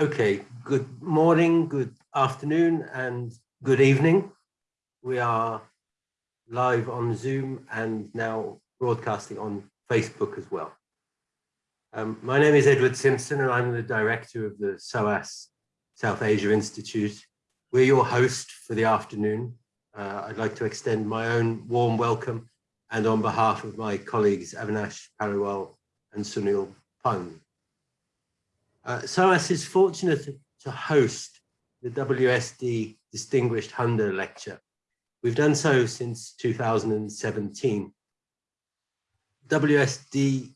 Okay, good morning, good afternoon, and good evening. We are live on Zoom and now broadcasting on Facebook as well. Um, my name is Edward Simpson and I'm the director of the SOAS South Asia Institute. We're your host for the afternoon. Uh, I'd like to extend my own warm welcome and on behalf of my colleagues Avinash Paliwal and Sunil Pang. Uh, SOAS is fortunate to host the WSD Distinguished Handa Lecture. We've done so since 2017. WSD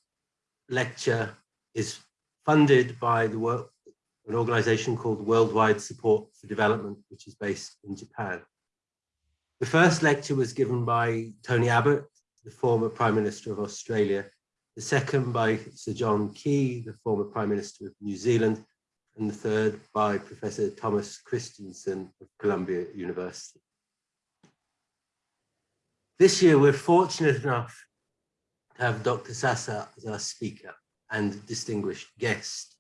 Lecture is funded by the an organization called Worldwide Support for Development, which is based in Japan. The first lecture was given by Tony Abbott, the former Prime Minister of Australia, the second by Sir John Key, the former Prime Minister of New Zealand, and the third by Professor Thomas Christensen of Columbia University. This year, we're fortunate enough to have Dr. Sasa as our speaker and distinguished guest.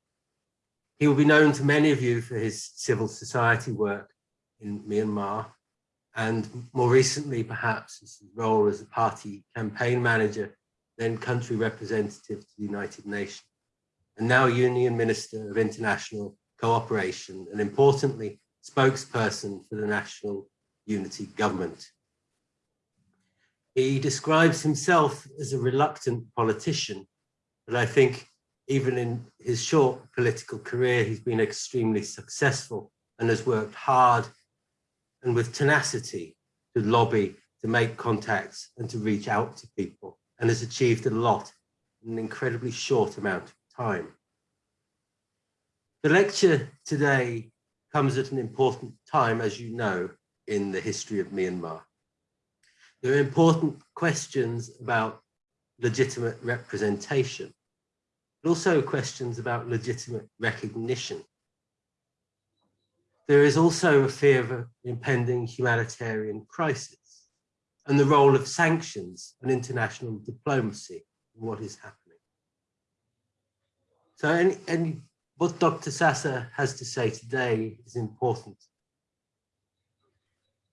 He will be known to many of you for his civil society work in Myanmar, and more recently, perhaps, his role as a party campaign manager then country representative to the United Nations, and now Union Minister of International Cooperation, and importantly, spokesperson for the National Unity Government. He describes himself as a reluctant politician, but I think even in his short political career, he's been extremely successful and has worked hard and with tenacity to lobby, to make contacts and to reach out to people and has achieved a lot in an incredibly short amount of time. The lecture today comes at an important time, as you know, in the history of Myanmar. There are important questions about legitimate representation, but also questions about legitimate recognition. There is also a fear of an impending humanitarian crisis and the role of sanctions and international diplomacy in what is happening. So what Dr. Sasa has to say today is important.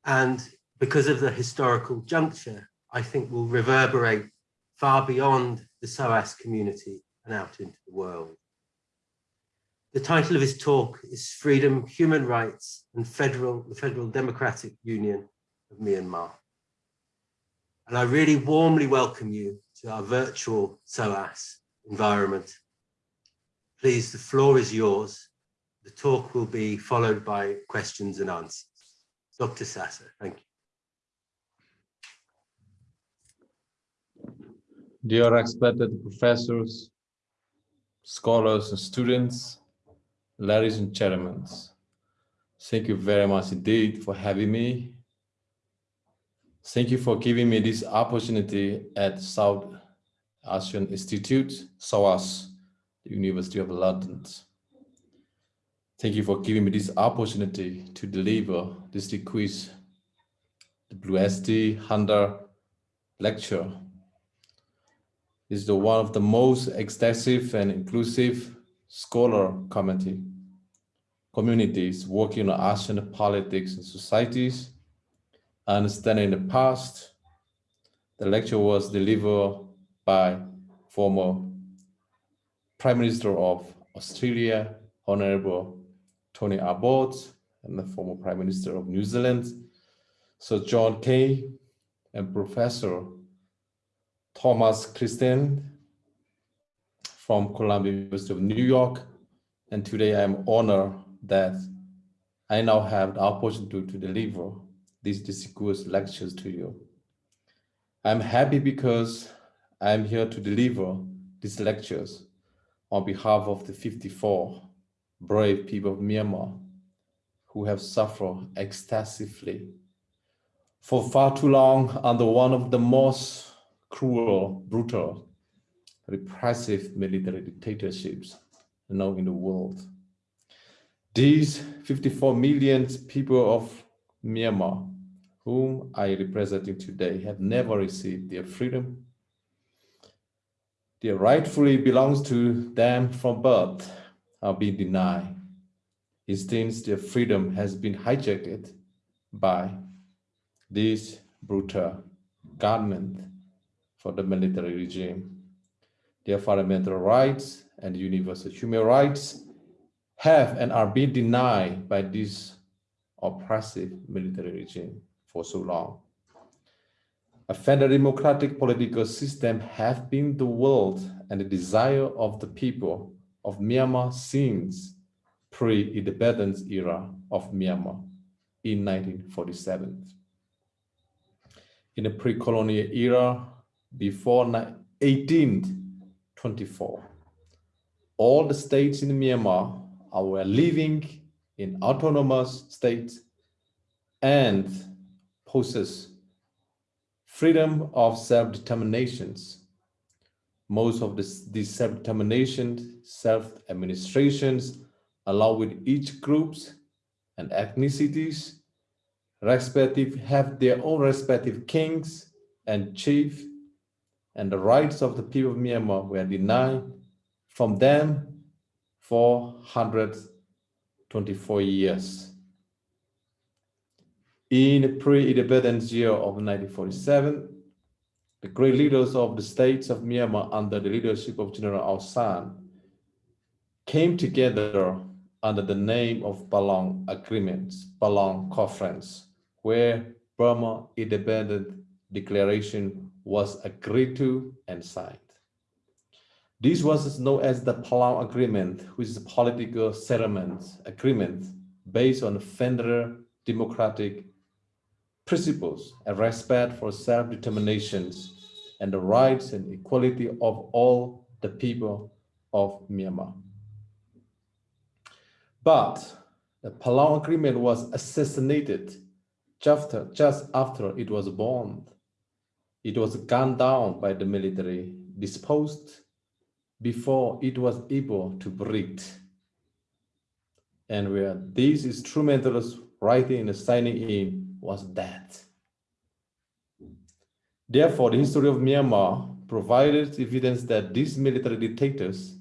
And because of the historical juncture, I think will reverberate far beyond the SOAS community and out into the world. The title of his talk is Freedom, Human Rights and Federal, the Federal Democratic Union of Myanmar. And I really warmly welcome you to our virtual SOAS environment. Please, the floor is yours. The talk will be followed by questions and answers. Dr. Sasa, thank you. Dear respected professors, scholars and students, ladies and gentlemen, thank you very much indeed for having me Thank you for giving me this opportunity at South Asian Institute, SOAS, the University of London. Thank you for giving me this opportunity to deliver this quiz, the WSD Handa lecture. This is the one of the most extensive and inclusive scholar community communities working on Asian politics and societies understanding the past. The lecture was delivered by former Prime Minister of Australia, Honorable Tony Abbott, and the former Prime Minister of New Zealand, Sir John Key, and Professor Thomas Christen from Columbia University of New York. And today I'm honored that I now have the opportunity to deliver these discourse lectures to you. I'm happy because I'm here to deliver these lectures on behalf of the 54 brave people of Myanmar who have suffered extensively for far too long under one of the most cruel, brutal, repressive military dictatorships known in the world. These 54 million people of Myanmar whom I representing today have never received their freedom. Their rightfully belongs to them from birth are being denied Instead, their freedom has been hijacked by this brutal government for the military regime. Their fundamental rights and universal human rights have and are being denied by this oppressive military regime for so long. A federal democratic political system have been the world and the desire of the people of Myanmar since pre-independence era of Myanmar in 1947. In the pre-colonial era, before 1824, all the states in Myanmar were living in autonomous states and possess freedom of self-determinations. Most of this, these self-determination, self-administrations allow with each groups and ethnicities respective have their own respective kings and chief and the rights of the people of Myanmar were denied from them for 124 years. In the pre-independence year of 1947, the great leaders of the states of Myanmar under the leadership of General Aung San came together under the name of Panglong Agreements, Panglong Conference, where Burma Independent Declaration was agreed to and signed. This was known as the Panglong Agreement, which is a political settlement agreement based on federal democratic principles and respect for self-determinations and the rights and equality of all the people of Myanmar. But the Panglong Agreement was assassinated just, just after it was born. It was gunned down by the military, disposed before it was able to breathe. And where these instrumentalists writing and signing in was that. Therefore, the history of Myanmar provided evidence that these military dictators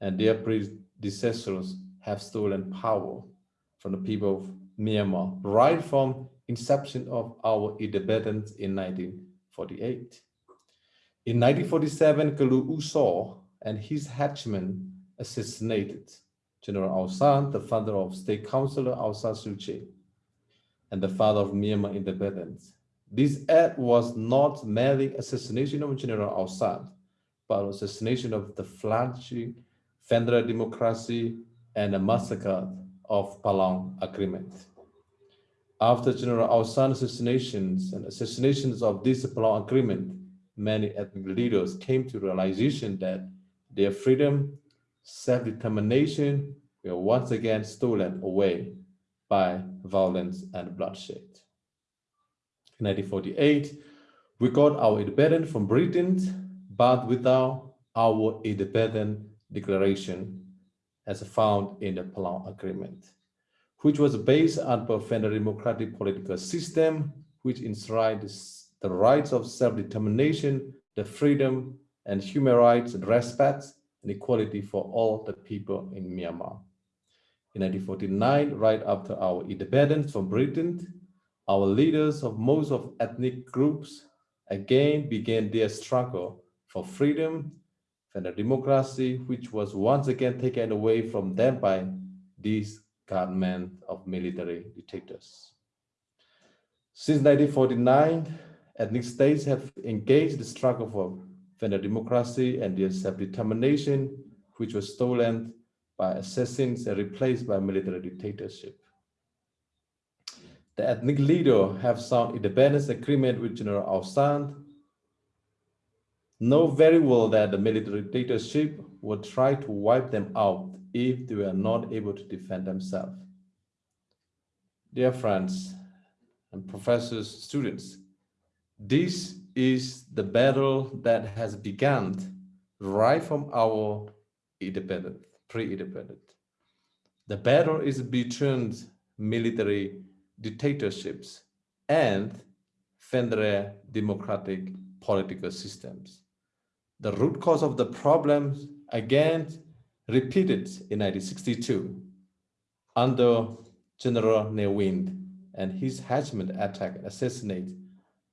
and their predecessors have stolen power from the people of Myanmar right from inception of our independence in 1948. In 1947, Kalu U Saw and his henchmen assassinated General Aung San, the father of State Councilor Aung San Suu Kyi, and the father of Myanmar independence. This act was not merely assassination of General San, but assassination of the fledgling federal democracy and a massacre of Panglong Agreement. After General San's assassinations and assassinations of this Panglong Agreement, many ethnic leaders came to realization that their freedom, self-determination were once again stolen away by violence and bloodshed. In 1948, we got our independence from Britain, but without our independent declaration as found in the Panglong Agreement, which was based on a democratic political system, which enshrined the rights of self-determination, the freedom and human rights and respect and equality for all the people in Myanmar. In 1949, right after our independence from Britain, our leaders of most of ethnic groups again began their struggle for freedom and a democracy which was once again taken away from them by this government of military dictators. Since 1949, ethnic states have engaged the struggle for federal democracy and their self-determination, which was stolen by assassins and replaced by military dictatorship. The ethnic leader have signed independence agreement with General San know very well that the military dictatorship would try to wipe them out if they were not able to defend themselves. Dear friends and professors, students, this is the battle that has begun right from our independent, pre-independent. The battle is between military dictatorships and federal democratic political systems the root cause of the problems again repeated in 1962 under General Ne Win and his henchmen attack and assassinate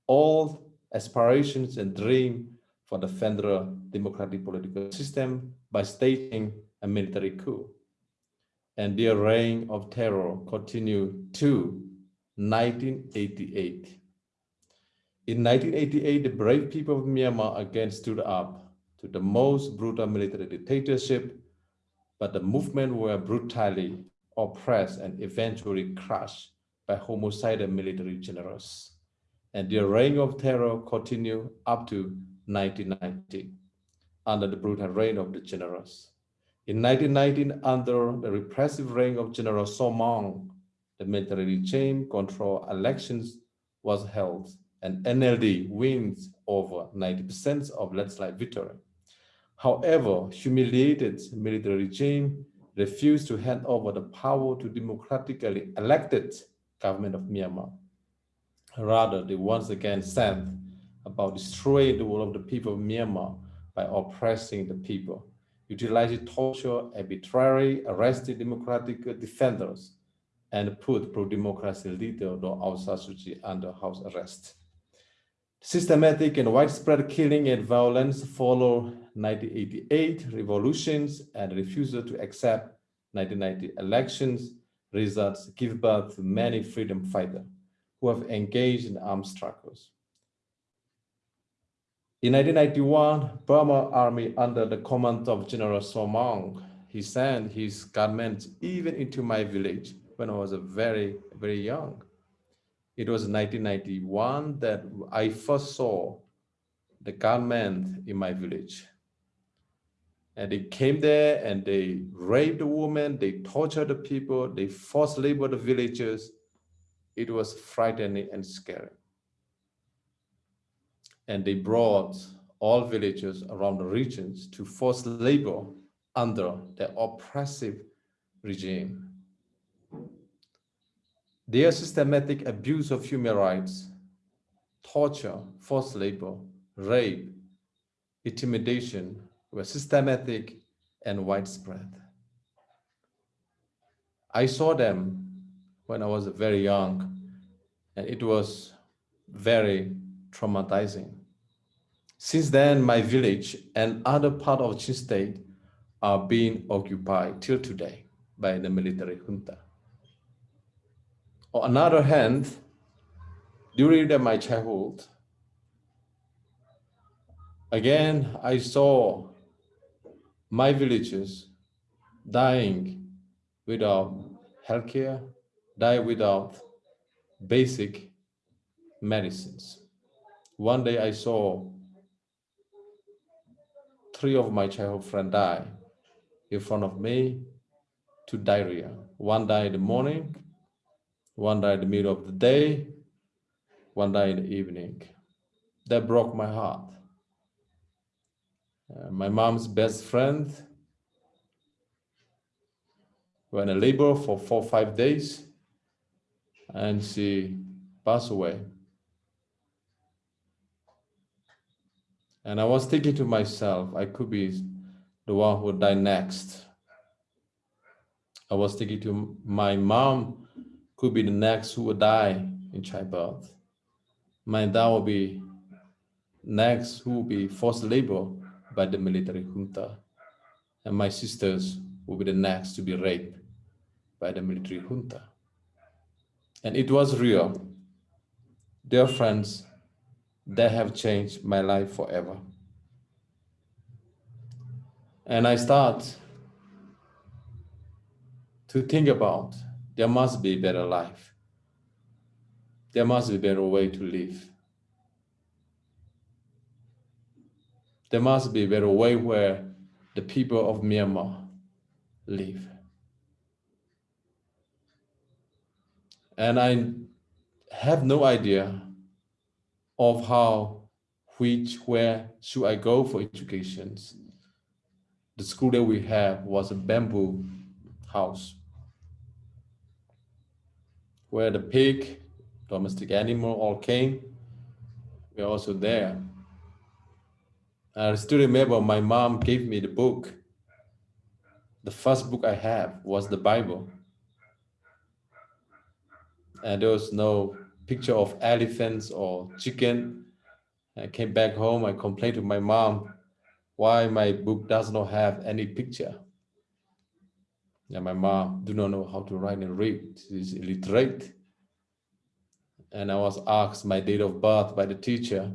all aspirations and dream for the federal democratic political system by staging a military coup. And their reign of terror continued to 1988. In 1988, the brave people of Myanmar again stood up to the most brutal military dictatorship, but the movement were brutally oppressed and eventually crushed by homicidal military generals. And their reign of terror continued up to 1990 under the brutal reign of the generals. In 1919, under the repressive reign of General Saw Maung, the military regime control elections was held and NLD wins over 90% of landslide victory. However, humiliated military regime refused to hand over the power to democratically elected government of Myanmar. Rather, they once again said about destroying the will of the people of Myanmar by oppressing the people, utilizing torture, arbitrary, arrested democratic defenders, and put pro-democracy leader Daw Aung San Suu Kyi under house arrest. Systematic and widespread killing and violence follow 1988 revolutions and refusal to accept 1990 elections results give birth to many freedom fighters who have engaged in armed struggles. In 1991, Burma army under the command of General Saw Maung, he sent his government even into my village when I was a very, very young. It was 1991 that I first saw the gunmen in my village. And they came there and they raped the women, they tortured the people, they forced labor the villagers. It was frightening and scary. And they brought all villagers around the regions to forced labor under the oppressive regime. Their systematic abuse of human rights, torture, forced labor, rape, intimidation were systematic and widespread. I saw them when I was very young, and it was very traumatizing. Since then, my village and other part of Chin state are being occupied till today by the military junta. On another hand, during the, my childhood, again, I saw my villages dying without healthcare, die without basic medicines. One day I saw three of my childhood friends died in front of me to diarrhea. One died in the morning, one died in the middle of the day, one died in the evening. That broke my heart. Uh, my mom's best friend went in labor for four five days and she passed away. And I was thinking to myself, I could be the one who would die next. I was thinking to my mom could be the next who would die in childbirth. My dad will be next who will be forced labor by the military junta. And my sisters will be the next to be raped by the military junta. And it was real. Dear friends, they have changed my life forever. And I start to think about there must be better life. There must be better way to live. There must be better way where the people of Myanmar live. And I have no idea of how, which, where should I go for education. The school that we have was a bamboo house where the pig, domestic animal all came. We're also there. I still remember my mom gave me the book. The first book I have was the Bible. and there was no picture of elephants or chicken. I came back home, I complained to my mom why my book does not have any picture. And my mom do not know how to write and read, she's illiterate. And I was asked my date of birth by the teacher.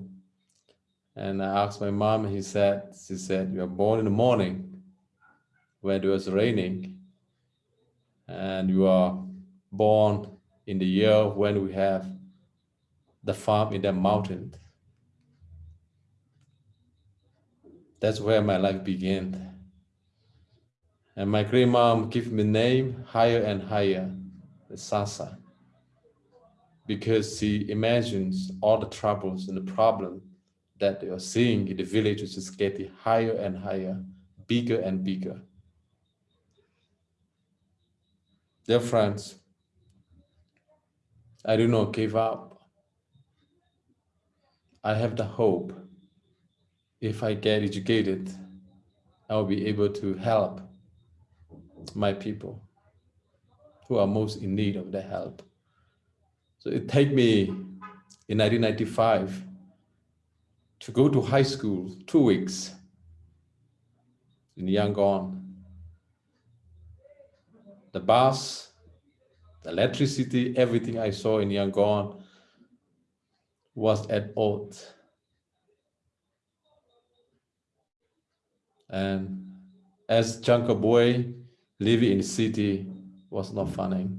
And I asked my mom, he said, she said, you are born in the morning when it was raining and you are born in the year when we have the farm in the mountain. That's where my life began. And my grandmom gave me name higher and higher, Sasa, because she imagines all the troubles and the problem that they are seeing in the village is getting higher and higher, bigger and bigger. Dear friends, I do not give up. I have the hope if I get educated, I will be able to help my people who are most in need of the help. So it take me in 1995 to go to high school two weeks in Yangon. The bus, the electricity, everything I saw in Yangon was at odds And as jungle boy, living in the city was not funny.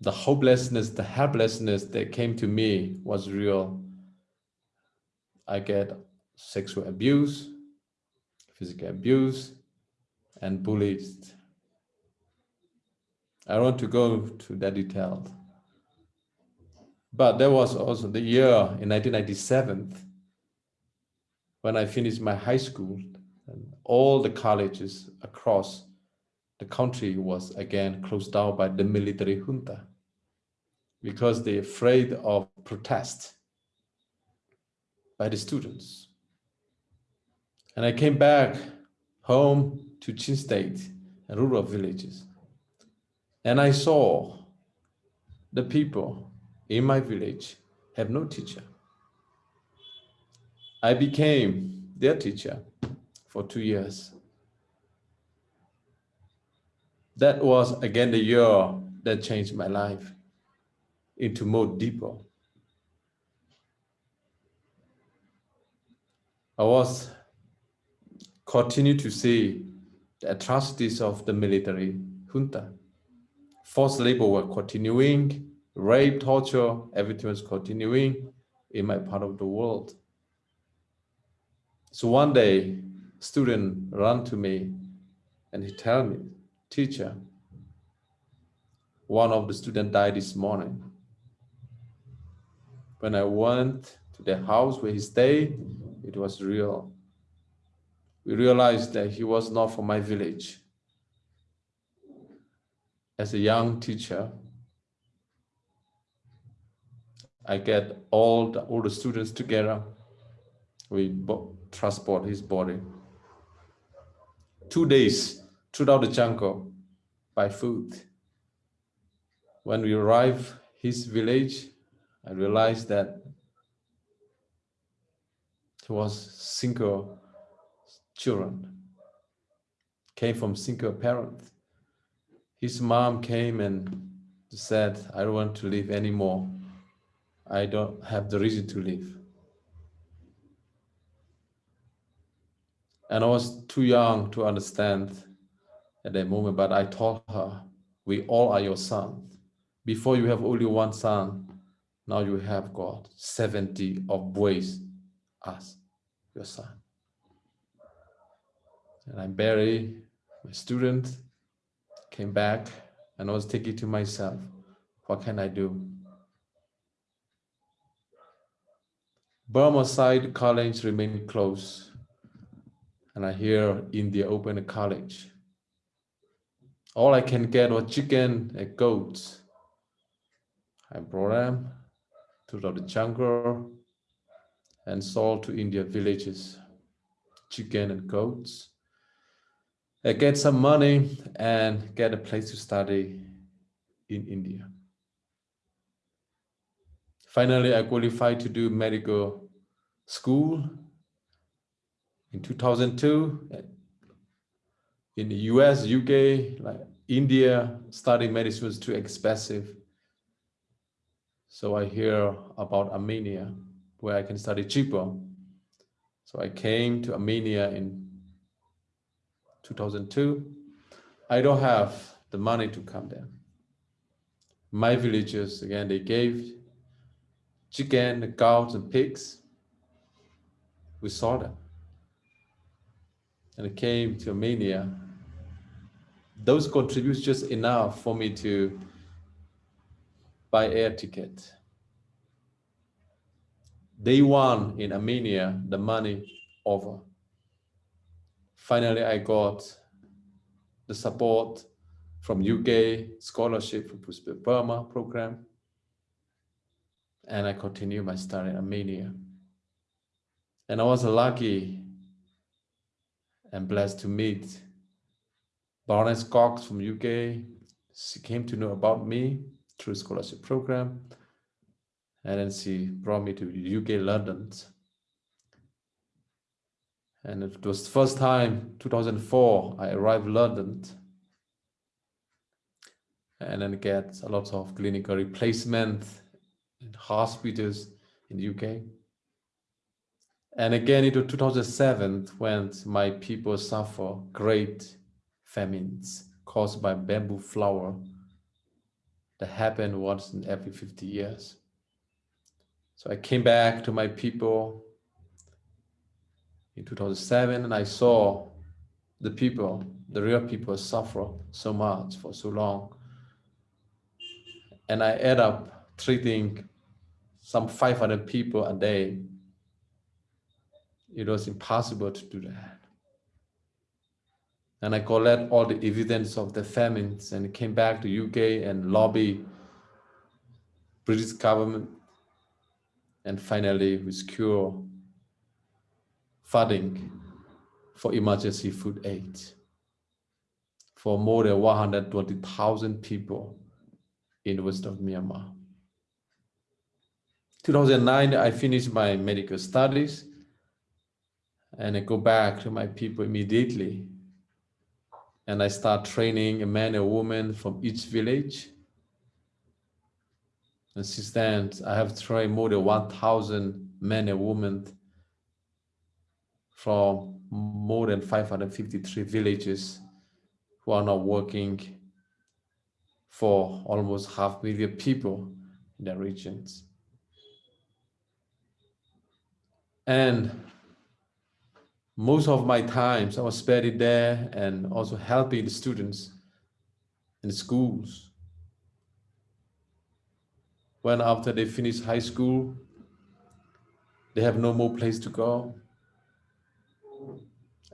The hopelessness, the helplessness that came to me was real. I get sexual abuse, physical abuse, and bullied. I want to go to that detail. But there was also the year in 1997 when I finished my high school, and all the colleges across the country was again closed down by the military junta because they're afraid of protest by the students. And I came back home to Chin State and rural villages. And I saw the people in my village have no teacher. I became their teacher for two years. That was again the year that changed my life into more deeper. I was continue to see the atrocities of the military junta. Forced labor were continuing, rape, torture, everything was continuing in my part of the world. So one day, student ran to me and he tell me, teacher, one of the student died this morning. When I went to the house where he stayed, it was real. We realized that he was not from my village. As a young teacher, I get all the, all the students together. We transport his body. Two days throughout the jungle by food. When we arrive his village, I realized that he was single children, came from single parents. His mom came and said, I don't want to live anymore. I don't have the reason to live. And I was too young to understand at that moment, but I told her, we all are your sons. Before you have only one son, now you have got 70 of boys as your son. And I buried my student, came back, and I was thinking to myself, what can I do? Burma side college remained closed and I hear India open a college. All I can get was chicken and goats. I brought them to the jungle and sold to India villages, chicken and goats. I get some money and get a place to study. in India. Finally, I qualified to do medical school in 2002 eh, in the US, UK, like India, studying medicine was too expensive. So I hear about Armenia, where I can study cheaper. So I came to Armenia in 2002. I don't have the money to come there. My villagers, again, they gave chicken, the cows, and pigs. We saw them. And it came to Armenia. Those contributes just enough for me to buy air ticket. Day one in Armenia, the money over. Finally, I got the support from UK scholarship from Burma program. And I continued my study in Armenia. And I was lucky and blessed to meet Baroness Cox from UK. She came to know about me through scholarship program. And then she brought me to UK, London. And it was the first time, 2004, I arrived London and then get a lot of clinical replacement in hospitals in the UK. And again into 2007, when my people suffer great famines caused by bamboo flower that happen once in every 50 years. So I came back to my people in 2007 and I saw the people, the real people suffer so much for so long. And I end up treating some 500 people a day. It was impossible to do that. And I collect all the evidence of the famines and came back to UK and lobby British government. And finally we secure funding for emergency food aid for more than 120,000 people in the west of Myanmar. 2009, I finished my medical studies and I go back to my people immediately. And I start training a man and woman from each village. And since then, I have trained more than 1,000 men and women from more than 553 villages who are now working for almost half million people in the regions. And most of my times I was spent it there and also helping the students in the schools. When after they finish high school, they have no more place to go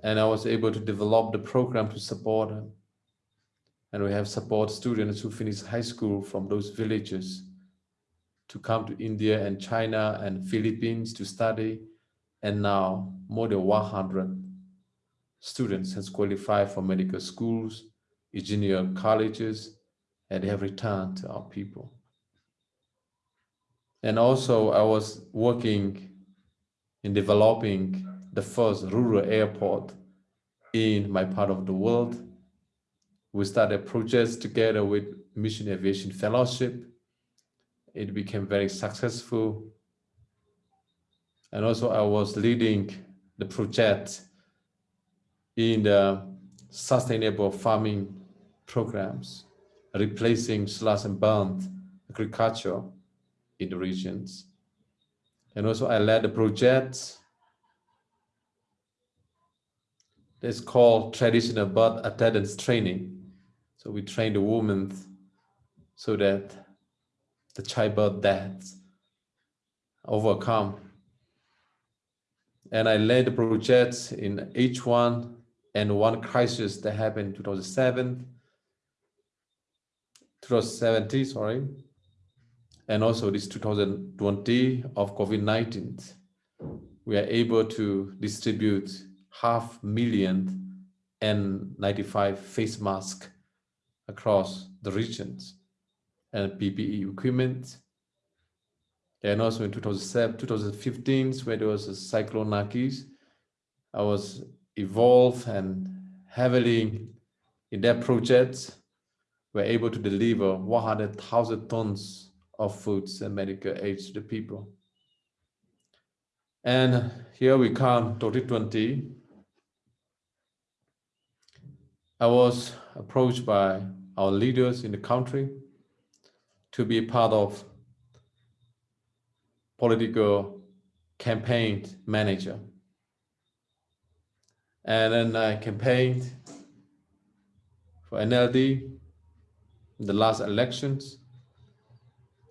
and I was able to develop the program to support them. And we have support students who finish high school from those villages to come to India and China and Philippines to study. And now more than 100 students has qualified for medical schools, engineer colleges, and they have returned to our people. And also I was working in developing the first rural airport in my part of the world. We started projects together with Mission Aviation Fellowship. It became very successful. And also I was leading the project in the sustainable farming programs, replacing slash and burn agriculture in the regions. And also I led the project It's called traditional birth attendance training. So we train the women so that the childbirth deaths overcome. And I led the project in H1 and one crisis that happened in 2007, 2017, sorry, and also this 2020 of COVID-19. We are able to distribute half million and N95 face masks across the regions. and PPE equipment. And also in 2007, 2015, when there was a cyclone Nargis, I was involved and heavily in that project. We're able to deliver 100,000 tons of foods and medical aid to the people. And here we come, 2020. I was approached by our leaders in the country to be part of political campaign manager. And then I campaigned for NLD in the last elections.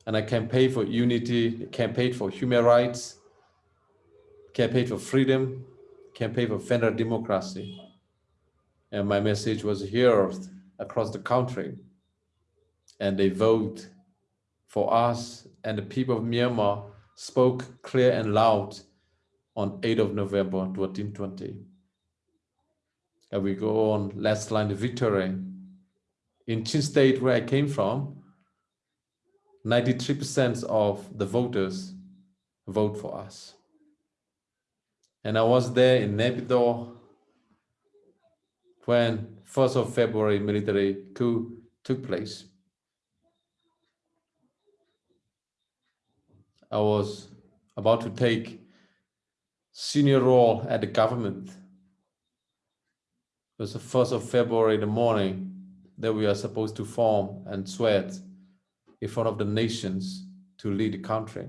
And I campaigned for unity, campaigned for human rights, campaigned for freedom, campaigned for federal democracy. And my message was heard across the country. And they vote for us and the people of Myanmar spoke clear and loud on 8th of November 2020. And we go on last line of victory. In Chin State, where I came from, 93% of the voters vote for us. And I was there in Naypyidaw when 1st of February military coup took place. I was about to take senior role at the government. It was the 1st of February in the morning that we are supposed to form and sweat in front of the nations to lead the country.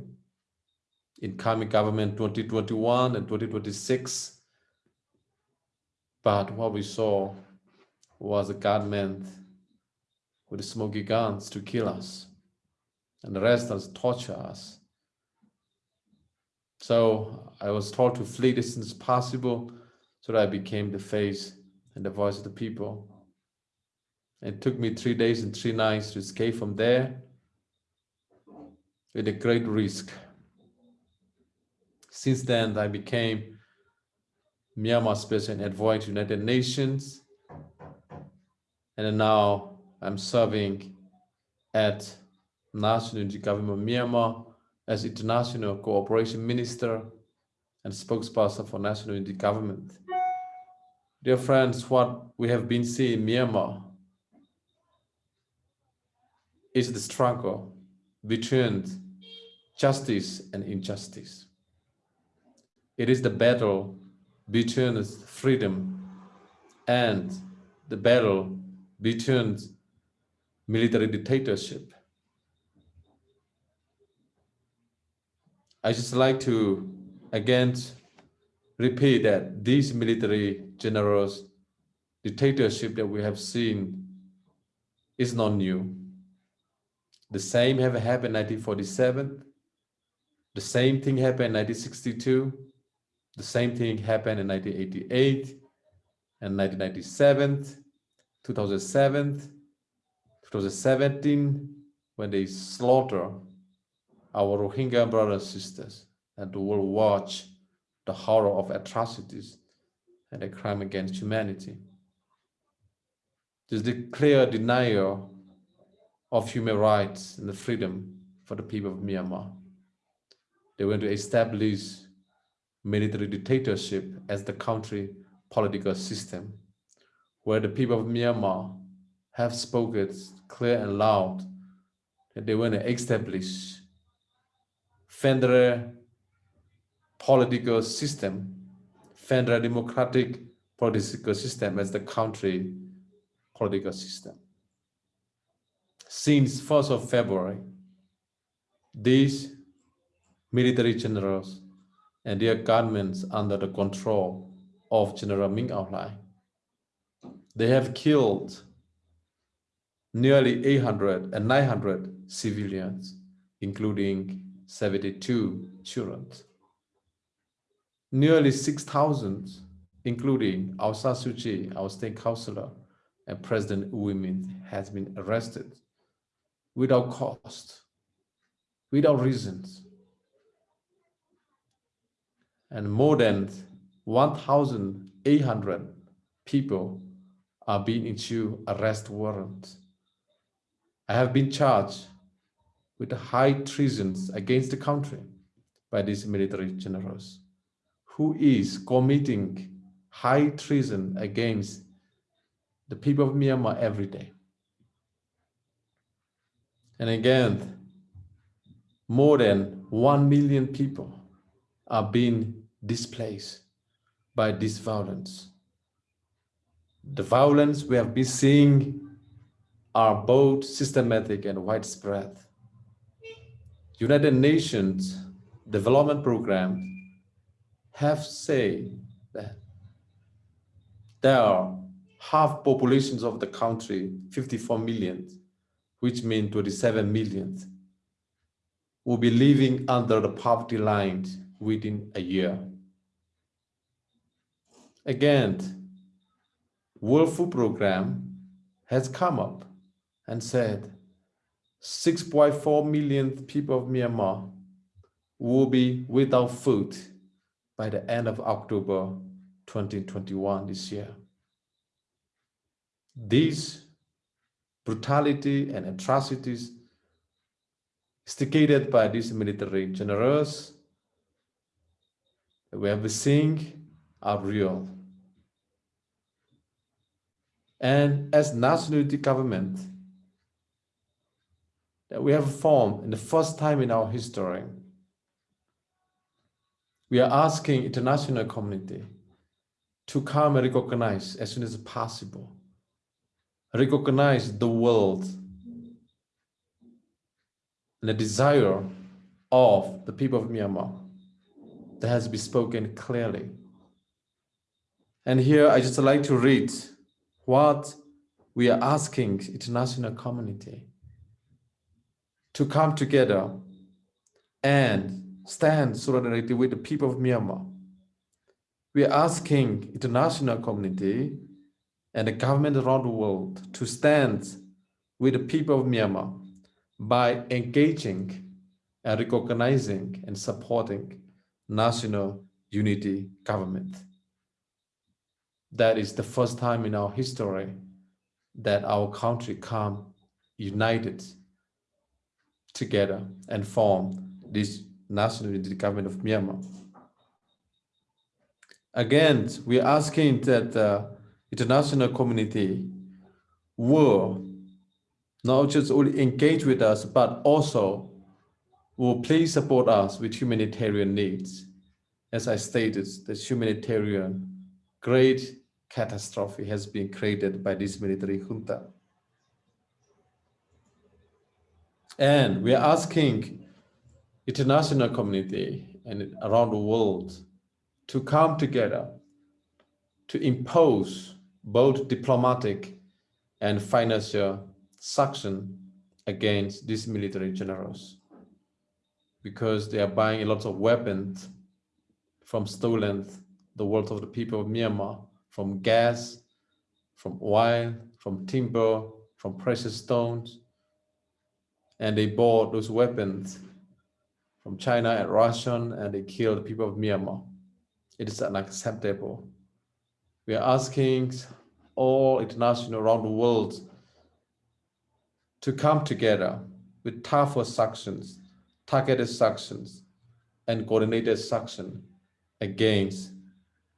Incoming government 2021 and 2026. But what we saw was a government with smoky guns to kill us and the rest us torture us. So I was told to flee as soon as possible so that I became the face and the voice of the people. It took me three days and three nights to escape from there with a great risk. Since then, I became Myanmar Special Envoy to United Nations. And now I'm serving at National Government of Myanmar as International Cooperation Minister and spokesperson for National Unity Government. Dear friends, what we have been seeing in Myanmar is the struggle between justice and injustice. It is the battle between freedom and the battle between military dictatorship. I just like to again repeat that these military generals dictatorship that we have seen is not new. The same have happened in 1947. The same thing happened in 1962. The same thing happened in 1988 and 1997, 2007, 2017, when they slaughter our Rohingya brothers and sisters and will watch the horror of atrocities and the crime against humanity. This is the clear denial of human rights and the freedom for the people of Myanmar. They want to establish military dictatorship as the country political system, where the people of Myanmar have spoken clear and loud that they want to establish federal political system, federal democratic political system as the country political system. Since 1st of February, these military generals and their governments under the control of General Min Aung Hlaing, they have killed nearly 800 and 900 civilians, including 72 children. Nearly 6,000, including Aung San Kyi, our state councillor, and President U Myint has been arrested without cost, without reasons. And more than 1,800 people are being issued arrest warrants. I have been charged with high treasons against the country by these military generals who is committing high treason against the people of Myanmar every day. And again, more than 1 million people are being displaced by this violence. The violence we have been seeing are both systematic and widespread. United Nations Development Program have said that there are half populations of the country, 54 million, which means 27 million, will be living under the poverty line within a year. Again, World Food Program has come up and said 6.4 million people of Myanmar will be without food by the end of October 2021 this year. These brutality and atrocities instigated by these military generals we have seeing are real. And as nationality government that we have formed in the first time in our history, we are asking international community to come and recognize as soon as possible, recognize the world and the desire of the people of Myanmar that has been spoken clearly. And here I just like to read what we are asking international community to come together and stand solidarity with the people of Myanmar. We are asking international community and the government around the world to stand with the people of Myanmar by engaging and recognizing and supporting national unity government. That is the first time in our history that our country come united together and form this national unity government of Myanmar. Again, we are asking that the international community will not just only engage with us, but also will please support us with humanitarian needs. As I stated, the humanitarian great catastrophe has been created by this military junta. And we are asking international community and around the world to come together to impose both diplomatic and financial sanction against these military generals because they are buying a lot of weapons from stolen the wealth of the people of Myanmar, from gas, from oil, from timber, from precious stones. And they bought those weapons from China and Russian, and they killed the people of Myanmar. It is unacceptable. We are asking all international around the world to come together with tougher sanctions, targeted sanctions, and coordinated sanctions against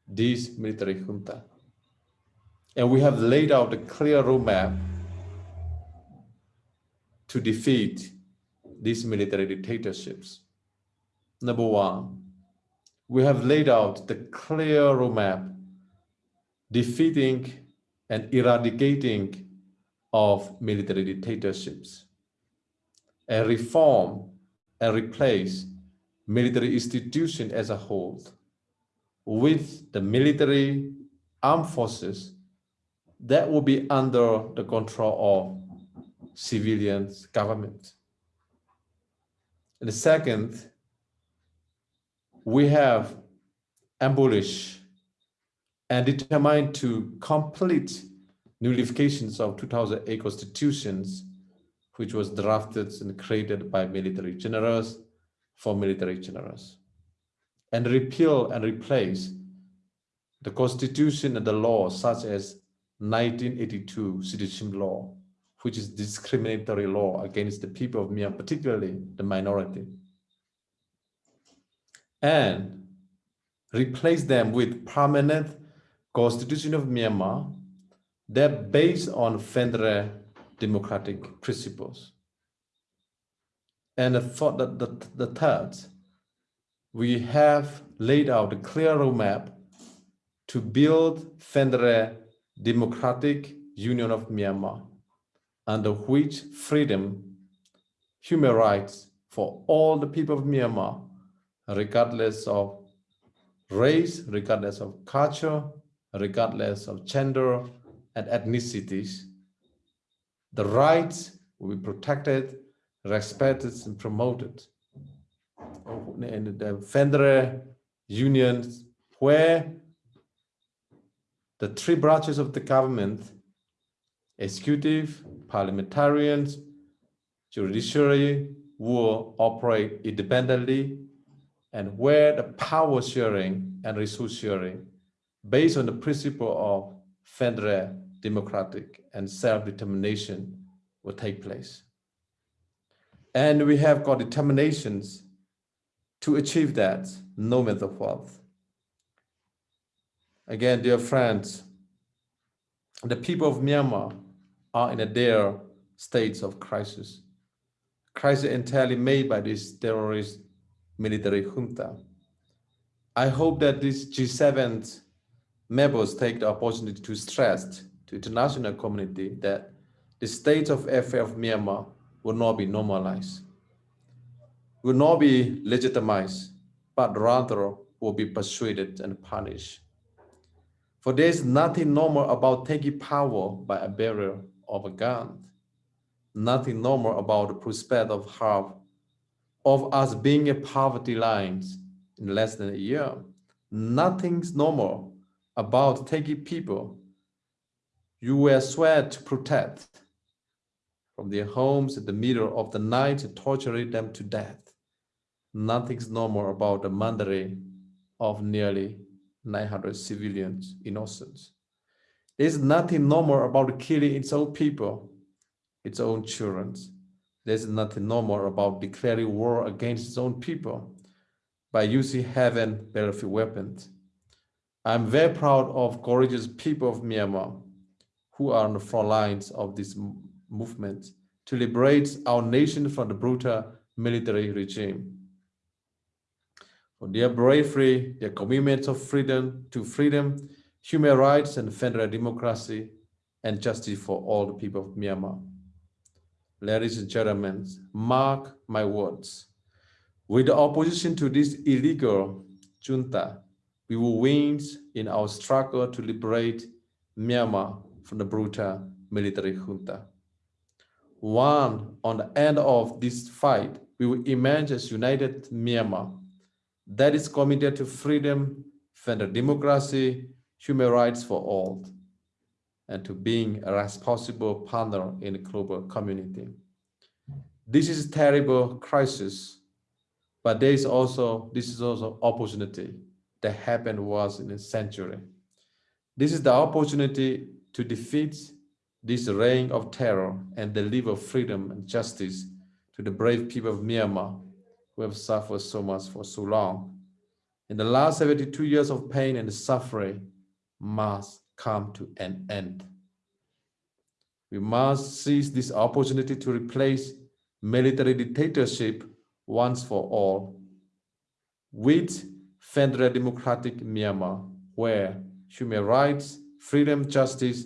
this military junta. And we have laid out a clear roadmap to defeat these military dictatorships. Number one, we have laid out the clear roadmap defeating and eradicating of military dictatorships, and reform and replace military institution as a whole with the military armed forces that will be under the control of civilians government. And the second we have abolished and determined to complete nullifications of 2008 constitutions, which was drafted and created by military generals for military generals, and repeal and replace the constitution and the laws such as 1982 citizenship law, which is discriminatory law against the people of Myanmar, particularly the minority. And replace them with permanent constitution of Myanmar that based on federal democratic principles. And the, the, the, the third, we have laid out a clear roadmap to build federal democratic union of Myanmar, under which freedom, human rights for all the people of Myanmar, regardless of race, regardless of culture, regardless of gender and ethnicities, the rights will be protected, respected, and promoted. In the federal unions where the three branches of the government, executive, parliamentarians, judiciary, will operate independently and where the power sharing and resource sharing based on the principle of federal democratic and self-determination will take place. And we have got determinations to achieve that no matter what. Again, dear friends, the people of Myanmar are in a dire states of crisis. Crisis entirely made by this terrorist military junta. I hope that this G7 members take the opportunity to stress to international community that the state of affairs of Myanmar will not be normalized, will not be legitimized, but rather will be persuaded and punished. For there is nothing normal about taking power by a barrier of a gun. Nothing normal about the prospect of half of us being a poverty lines in less than a year. Nothing's normal about taking people you were sworn to protect from their homes in the middle of the night torturing them to death. Nothing's normal about the murdering of nearly 900 civilians, innocents. There's nothing normal about killing its own people, its own children. There's nothing normal about declaring war against its own people by using heaven battlefield weapons. I'm very proud of courageous people of Myanmar who are on the front lines of this movement to liberate our nation from the brutal military regime. For their bravery, their commitment of freedom to freedom, human rights and federal democracy, and justice for all the people of Myanmar. Ladies and gentlemen, mark my words. With the opposition to this illegal junta, we will win in our struggle to liberate Myanmar from the brutal military junta. One, on the end of this fight, we will emerge as united Myanmar that is committed to freedom, federal democracy, human rights for all, and to being a responsible partner in the global community. This is a terrible crisis, but there is also, this is also opportunity that happened was in a century. This is the opportunity to defeat this reign of terror and deliver freedom and justice to the brave people of Myanmar who have suffered so much for so long. In the last 72 years of pain and suffering must come to an end. We must seize this opportunity to replace military dictatorship once for all with federal democratic Myanmar, where human rights, freedom, justice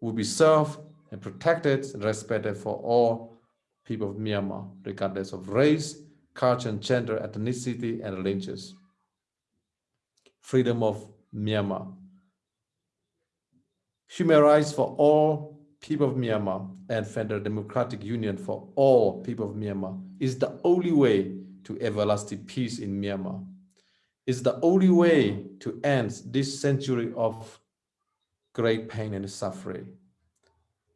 will be served and protected and respected for all people of Myanmar, regardless of race, culture, and gender, ethnicity, and religions. Freedom of Myanmar. Human rights for all people of Myanmar and Federal Democratic Union for all people of Myanmar is the only way to everlasting peace in Myanmar is the only way to end this century of great pain and suffering.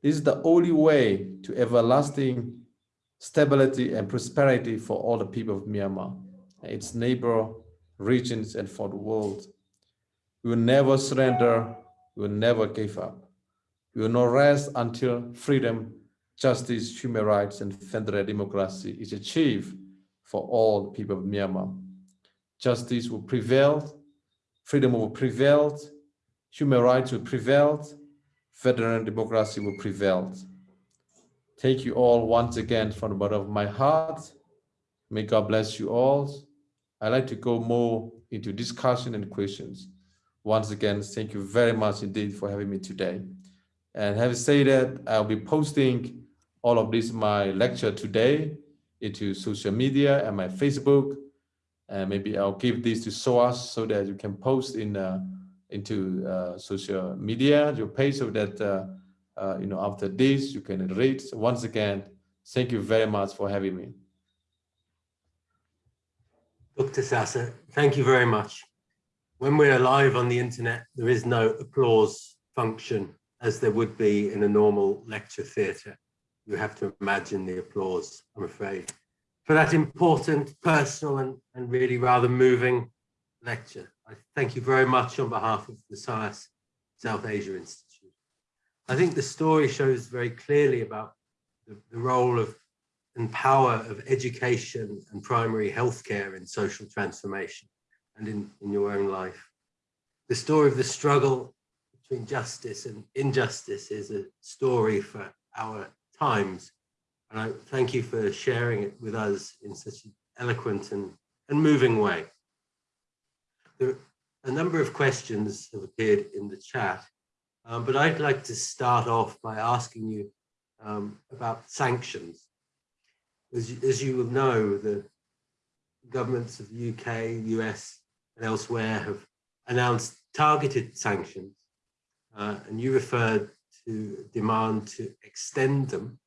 This is the only way to everlasting stability and prosperity for all the people of Myanmar, its neighbor regions, and for the world. We will never surrender, we will never give up. We will not rest until freedom, justice, human rights, and federal democracy is achieved for all people of Myanmar. Justice will prevail, freedom will prevail, human rights will prevail, federal democracy will prevail. Thank you all once again from the bottom of my heart. May God bless you all. I'd like to go more into discussion and questions. Once again, thank you very much indeed for having me today. And having said that, I'll be posting all of this, my lecture today, into social media and my Facebook. And maybe I'll give this to SOAS so that you can post in uh, into uh, social media, your page, so that uh, uh, you know after this you can read. So once again, thank you very much for having me. Dr. Sasa, thank you very much. When we're live on the internet, there is no applause function as there would be in a normal lecture theatre. You have to imagine the applause, I'm afraid, for that important, personal and, and really rather moving lecture. I thank you very much on behalf of the SOAS South Asia Institute. I think the story shows very clearly about the, the role of and power of education and primary healthcare in social transformation and in, in your own life. The story of the struggle between justice and injustice is a story for our times. And I thank you for sharing it with us in such an eloquent and, and moving way. There, a number of questions have appeared in the chat, um, but I'd like to start off by asking you um, about sanctions as, as you will know, the governments of the UK, US, and elsewhere have announced targeted sanctions, uh, and you referred to demand to extend them.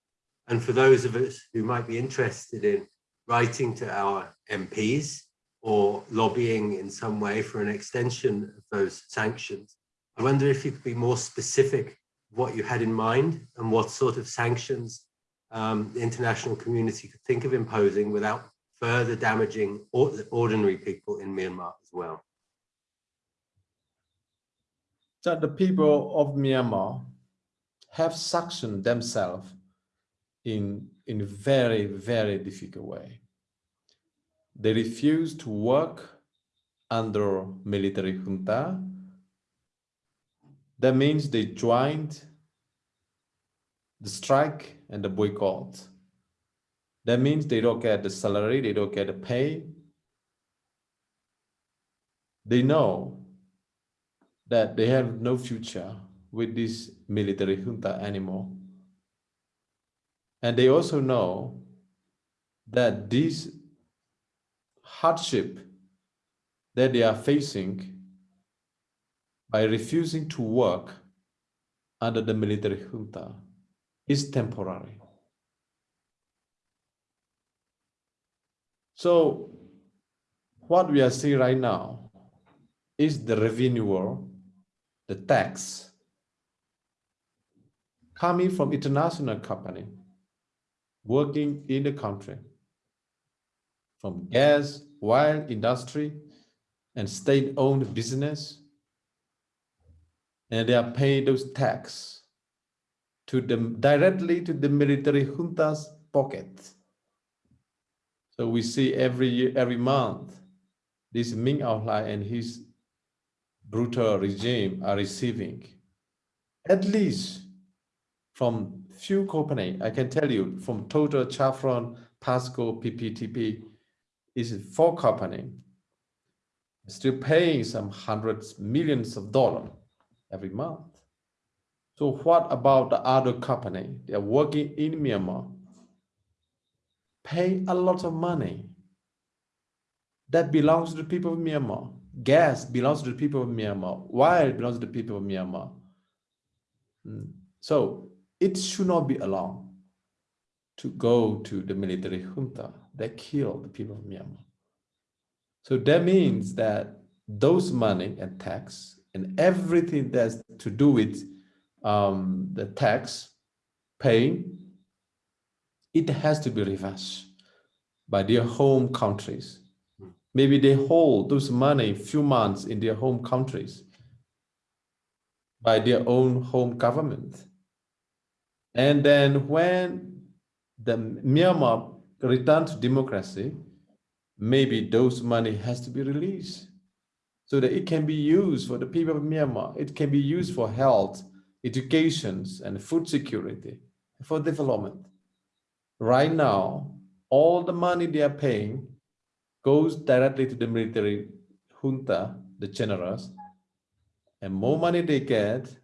And for those of us who might be interested in writing to our MPs or lobbying in some way for an extension of those sanctions, I wonder if you could be more specific what you had in mind and what sort of sanctions um, the international community could think of imposing without further damaging ordinary people in Myanmar well. That the people of Myanmar have suctioned themselves in, in a very, very difficult way. They refuse to work under military junta. That means they joined the strike and the boycott. That means they don't get the salary, they don't get the pay. They know that they have no future with this military junta anymore. And they also know that this hardship that they are facing by refusing to work under the military junta is temporary. So what we are seeing right now is the revenue, the tax coming from international company working in the country from gas, oil industry, and state-owned business, and they are paying those tax to the directly to the military junta's pocket. So we see every year, every month, this Min Aung and his brutal regime are receiving at least from few company, I can tell you from Total, Chevron, POSCO, PTTEP, is four company, still paying some hundreds, millions of dollars every month. So what about the other company? They are working in Myanmar, pay a lot of money that belongs to the people of Myanmar. Gas belongs to the people of Myanmar. Oil belongs to the people of Myanmar. Hmm. So it should not be allowed to go to the military junta that killed the people of Myanmar. So that means that those money and tax and everything that's to do with um, the tax paying, it has to be reversed by their home countries. Maybe they hold those money few months in their home countries by their own home government. And then when the Myanmar return to democracy, maybe those money has to be released so that it can be used for the people of Myanmar. It can be used for health, educations, and food security, for development. Right now, all the money they are paying goes directly to the military junta, the generals, and more money they get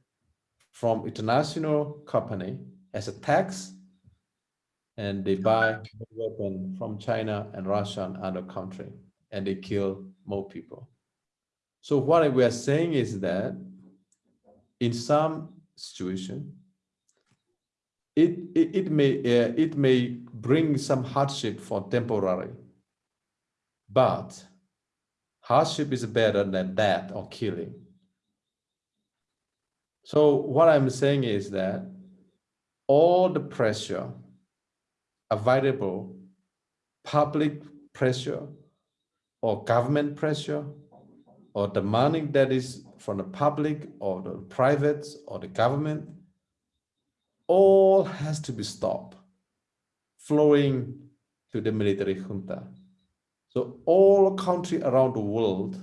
from international company as a tax, and they buy weapon from China and Russia and other country, and they kill more people. So what we are saying is that in some situation, it, it, it may uh, it may bring some hardship for temporary, but hardship is better than death or killing. So what I'm saying is that all the pressure available, public pressure or government pressure or the money that is from the public or the private or the government, all has to be stopped flowing to the military junta. So all countries around the world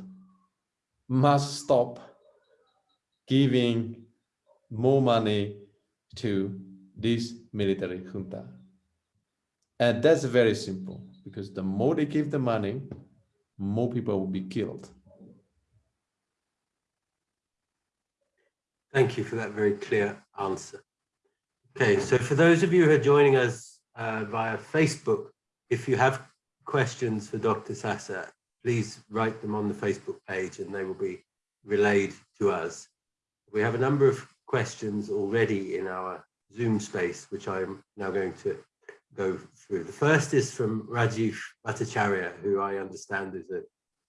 must stop giving more money to this military junta. And that's very simple because the more they give the money, more people will be killed. Thank you for that very clear answer. Okay, so for those of you who are joining us uh, via Facebook, if you have questions for Dr. Sasa, please write them on the Facebook page and they will be relayed to us. We have a number of questions already in our Zoom space, which I'm now going to go through. The first is from Rajiv Bhattacharya, who I understand is a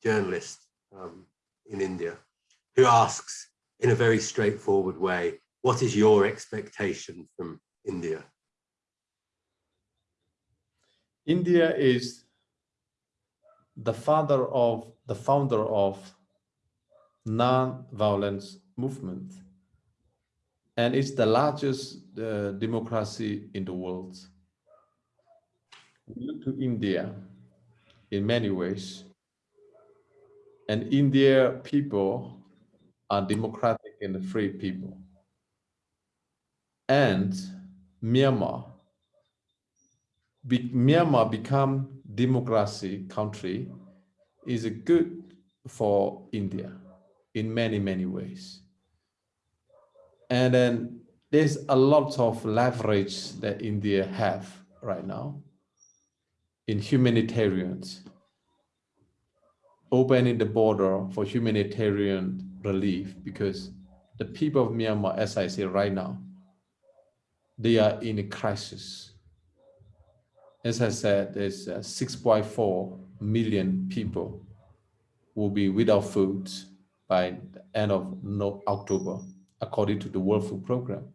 journalist um, in India, who asks, in a very straightforward way, what is your expectation from India? India is the father of the founder of non-violence movement and it's the largest uh, democracy in the world. We look to India in many ways and India people are democratic and free people. And Myanmar, be, Myanmar become democracy country is good for India in many, many ways. And then there's a lot of leverage that India have right now in humanitarians, opening the border for humanitarian relief because the people of Myanmar, as I say right now, they are in a crisis. As I said, there's uh, 6.4 million people will be without food by the end of no October, according to the World Food Program.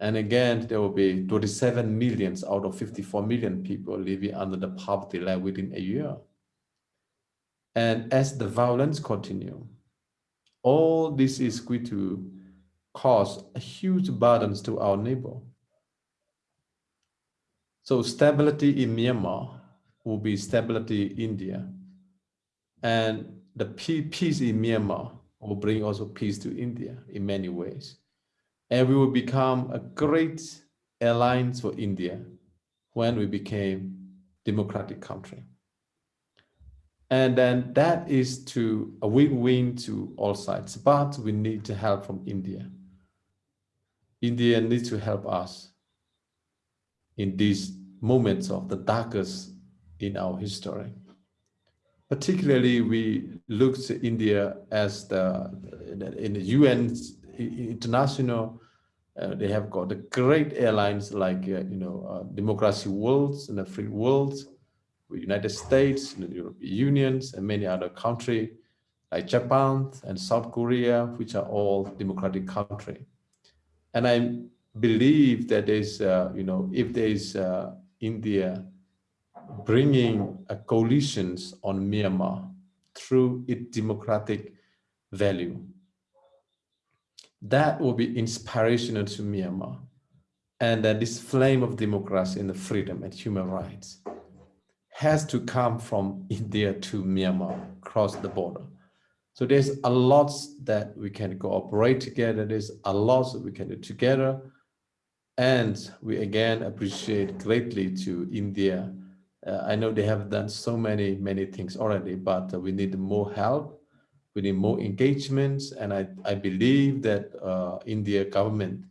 And again, there will be 27 millions out of 54 million people living under the poverty line within a year. And as the violence continue, all this is going to cause huge burdens to our neighbor. So stability in Myanmar will be stability in India. And the peace in Myanmar will bring also peace to India in many ways. And we will become a great alliance for India when we became democratic country. And then that is to a win-win to all sides, but we need to help from India. India needs to help us in these moments of the darkest in our history. Particularly, we look to India as the in the UN international. Uh, they have got the great airlines like uh, you know uh, Democracy Worlds and the Free Worlds, United States, the European Unions, and many other countries like Japan and South Korea, which are all democratic countries. And I believe that there's, uh, you know, if there's uh, India bringing a coalitions on Myanmar through its democratic value, that will be inspirational to Myanmar. And that this flame of democracy and freedom and human rights has to come from India to Myanmar, across the border. So there's a lot that we can cooperate together. There's a lot that we can do together. And we again appreciate greatly to India. Uh, I know they have done so many, many things already, but uh, we need more help. We need more engagements. And I, I believe that uh, India government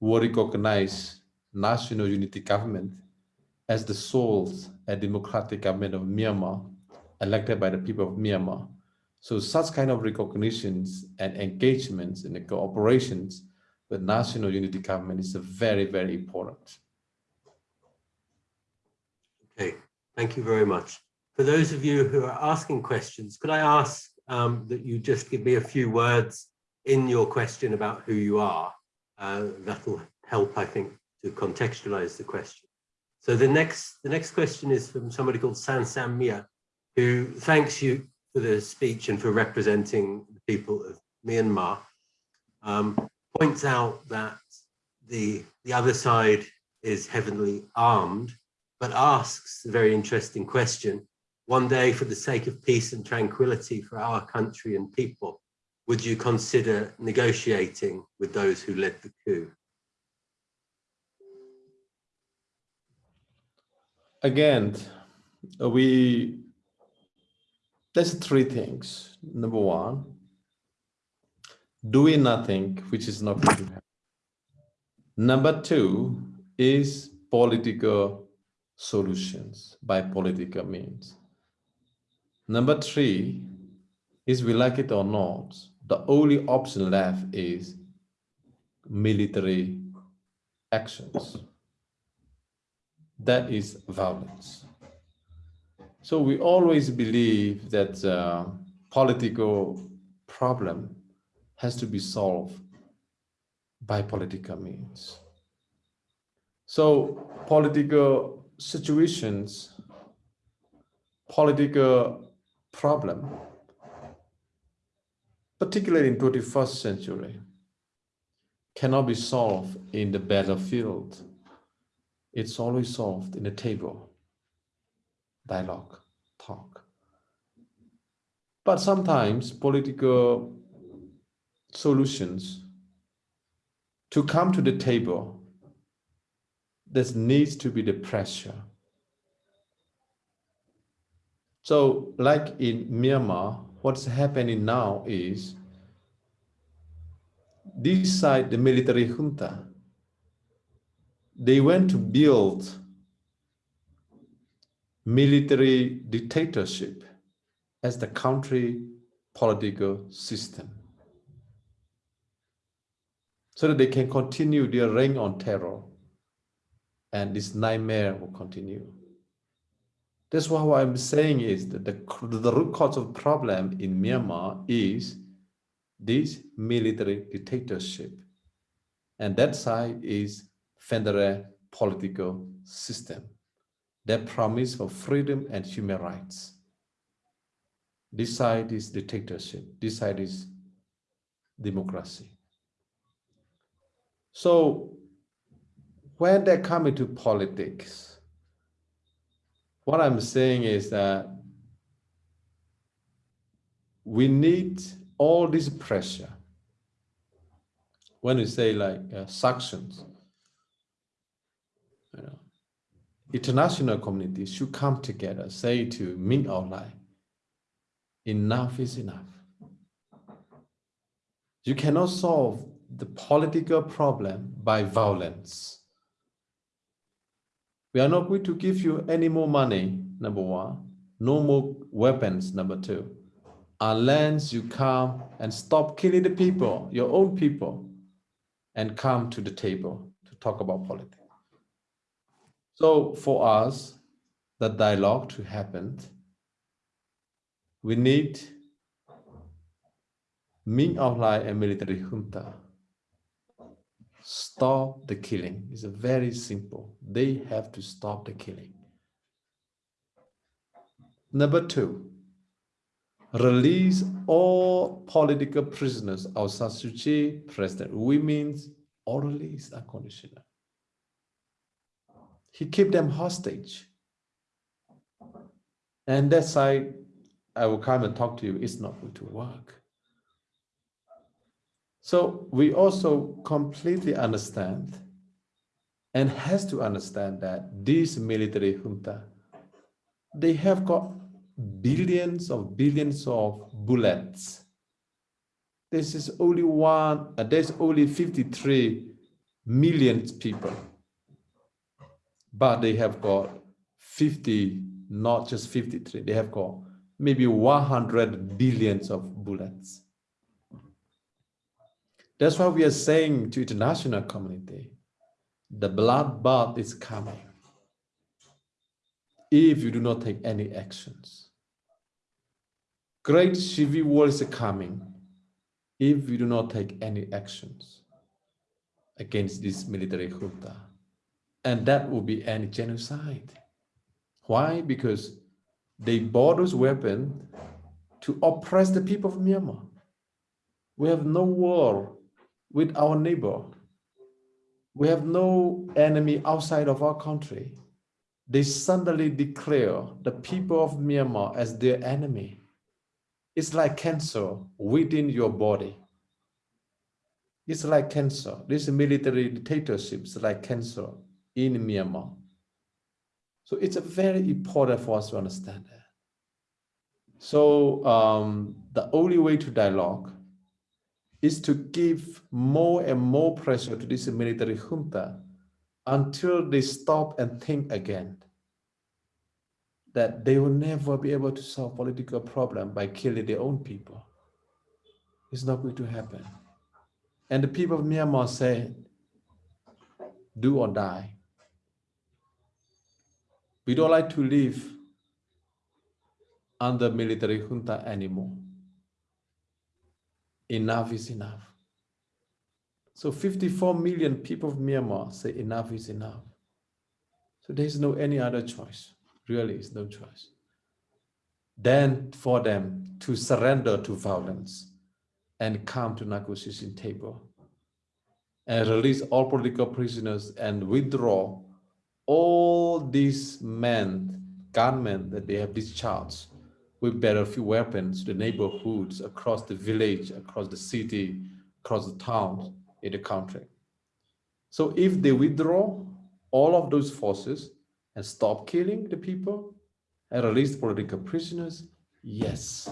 will recognize national unity government as the sole and democratic government of Myanmar, elected by the people of Myanmar. So such kind of recognitions and engagements and cooperations with national unity government is very, very important. Okay, thank you very much. For those of you who are asking questions, could I ask um, that you just give me a few words in your question about who you are? Uh, that'll help, I think, to contextualize the question. So the next, the next question is from somebody called San Sam Mia, who thanks you for the speech and for representing the people of Myanmar. Um, points out that the, the other side is heavily armed, but asks a very interesting question. One day, for the sake of peace and tranquility for our country and people, would you consider negotiating with those who led the coup? Again, we, there's three things. Number one, doing nothing, which is not going to happen. Number two is political solutions by political means. Number three is we like it or not, the only option left is military actions. That is violence. So we always believe that uh, political problem has to be solved by political means. So political situations, political problem, particularly in 21st century, cannot be solved in the battlefield. It's always solved in the table, dialogue, talk. But sometimes political solutions to come to the table, there needs to be the pressure. So like in Myanmar, what's happening now is this side, the military junta, they went to build military dictatorship as the country political system so that they can continue their reign on terror and this nightmare will continue. That's why what I'm saying is that the, the root cause of problem in Myanmar is this military dictatorship. And that side is federal political system that promise for freedom and human rights. This side is dictatorship. This side is democracy. So when they come into politics, what I'm saying is that we need all this pressure. When we say like uh, sanctions, you know, international community should come together, say to Min Aung enough is enough. You cannot solve the political problem by violence. We are not going to give you any more money, number one, no more weapons, number two, unless you come and stop killing the people, your own people, and come to the table to talk about politics. So for us, the dialogue to happen, we need Min Aung Hlaing and military junta stop the killing. It's very simple. They have to stop the killing. Number two, release all political prisoners of Suu Kyi, President Win Myint, all release unconditional. He keep them hostage. And that side, I will come and talk to you, it's not going to work. So we also completely understand and has to understand that this military junta, they have got billions of billions of bullets. This is only one, uh, there's only 53 million people, but they have got 50, not just 53, they have got maybe 100 billions of bullets. That's why we are saying to international community, the bloodbath is coming if you do not take any actions. Great civil war is coming if you do not take any actions against this military junta. And that will be any genocide. Why? Because they bought those weapons to oppress the people of Myanmar. We have no war with our neighbor. We have no enemy outside of our country. They suddenly declare the people of Myanmar as their enemy. It's like cancer within your body. It's like cancer. This military dictatorship is like cancer in Myanmar. So it's very important for us to understand that. So um, the only way to dialogue is to give more and more pressure to this military junta until they stop and think again that they will never be able to solve political problem by killing their own people. It's not going to happen. And the people of Myanmar say, do or die. We don't like to live under military junta anymore enough is enough. So 54 million people of Myanmar say enough is enough. So there's no any other choice. Really, is no choice. Then for them to surrender to violence and come to negotiation table and release all political prisoners and withdraw all these men, gunmen that they have discharged with battlefield weapons to the neighborhoods, across the village, across the city, across the towns in the country. So if they withdraw all of those forces and stop killing the people and release political prisoners, yes,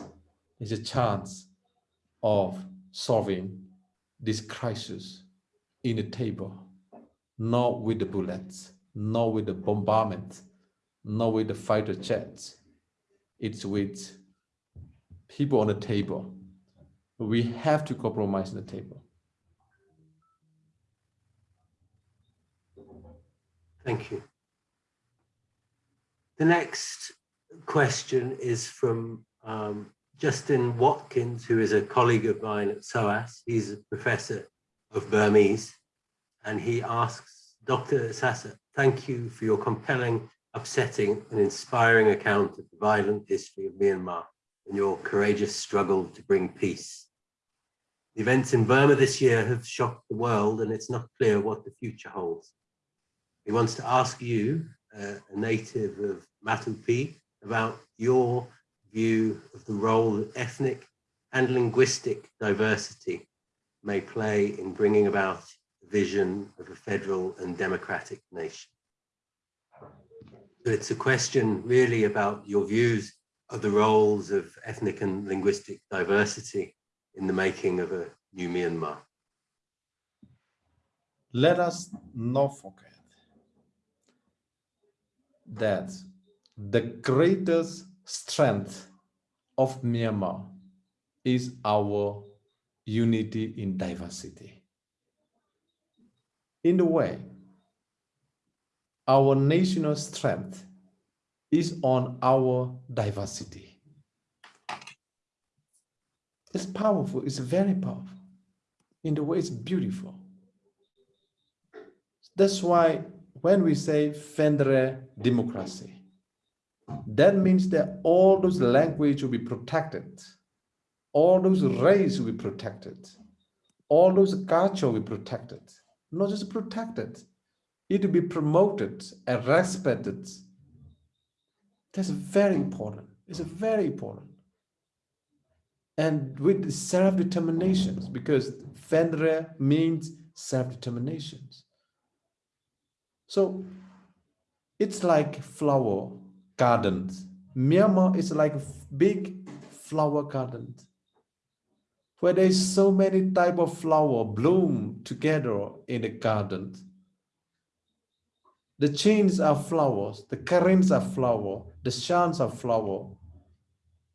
there's a chance of solving this crisis in the table, not with the bullets, not with the bombardment, not with the fighter jets, it's with people on the table. We have to compromise on the table. Thank you. The next question is from um, Justin Watkins, who is a colleague of mine at SOAS. He's a professor of Burmese, and he asks, Dr. Sasa, thank you for your compelling upsetting and inspiring account of the violent history of Myanmar and your courageous struggle to bring peace. The events in Burma this year have shocked the world and it's not clear what the future holds. He wants to ask you, uh, a native of Matupi, about your view of the role that ethnic and linguistic diversity may play in bringing about the vision of a federal and democratic nation it's a question really about your views of the roles of ethnic and linguistic diversity in the making of a new Myanmar. Let us not forget that the greatest strength of Myanmar is our unity in diversity. In a way, our national strength is on our diversity. It's powerful, it's very powerful. In the way it's beautiful. That's why when we say federal democracy, that means that all those language will be protected, all those race will be protected, all those culture will be protected, not just protected, it will be promoted and respected. That's very important. It's very important. And with self-determinations, because Vendra means self-determinations. So it's like flower gardens. Myanmar is like a big flower garden where there's so many type of flower bloom together in the garden. The chains are flowers, the Karens are flower, the shans are flower,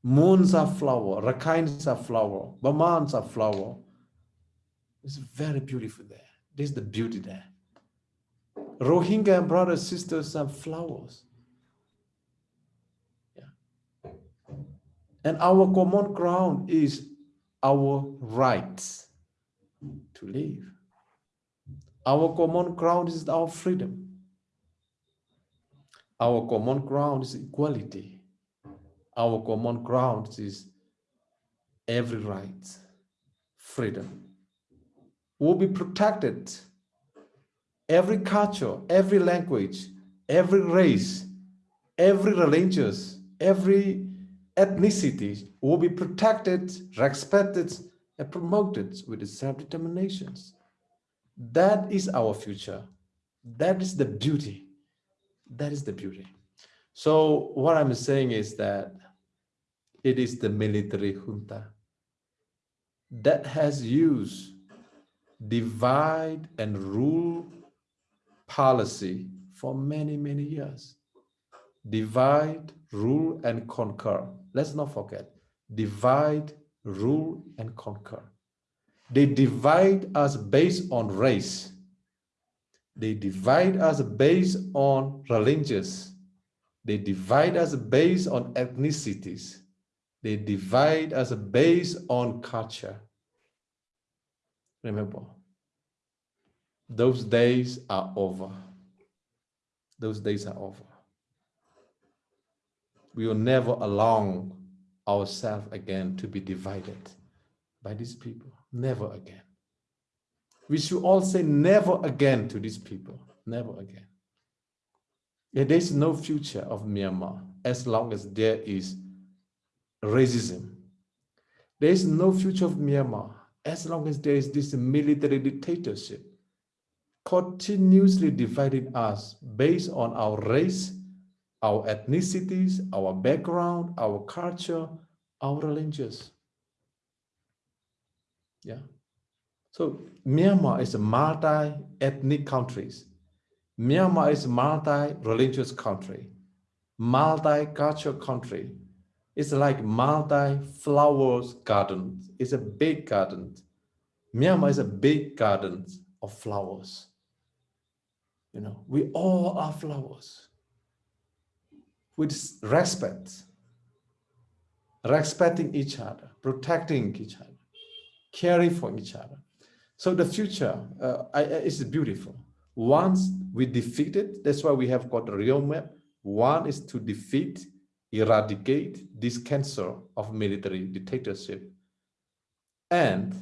moons are flower, Rakhines are flower, bamans are flower. It's very beautiful there. This is the beauty there. Rohingya brothers, sisters are flowers. Yeah. And our common ground is our rights to live. Our common ground is our freedom. Our common ground is equality. Our common ground is every right, freedom. Will be protected. Every culture, every language, every race, every religious, every ethnicity will be protected, respected, and promoted with self-determinations. That is our future. That is the beauty. That is the beauty. So what I'm saying is that it is the military junta that has used divide and rule policy for many, many years. Divide, rule, and conquer. Let's not forget, divide, rule, and conquer. They divide us based on race. They divide us based on religions. They divide us based on ethnicities. They divide us based on culture. Remember, those days are over. Those days are over. We will never allow ourselves again to be divided by these people. Never again. We should all say never again to these people. Never again. There is no future of Myanmar as long as there is racism. There is no future of Myanmar as long as there is this military dictatorship continuously dividing us based on our race, our ethnicities, our background, our culture, our religions. Yeah. So Myanmar is a multi-ethnic country. Myanmar is a multi-religious country, multi-cultural country. It's like multi-flowers garden. It's a big garden. Myanmar is a big garden of flowers. You know, we all are flowers with respect, respecting each other, protecting each other, caring for each other. So the future uh, is beautiful. Once we defeat it, that's why we have got a real map. One is to defeat, eradicate this cancer of military dictatorship and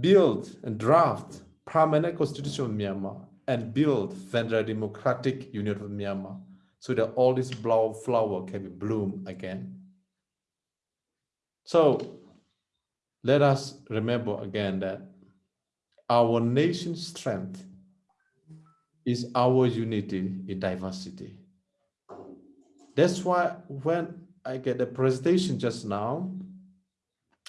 build and draft permanent constitution of Myanmar and build federal democratic union of Myanmar so that all this flower can be bloom again. So let us remember again that our nation's strength is our unity in diversity. That's why when I get the presentation just now,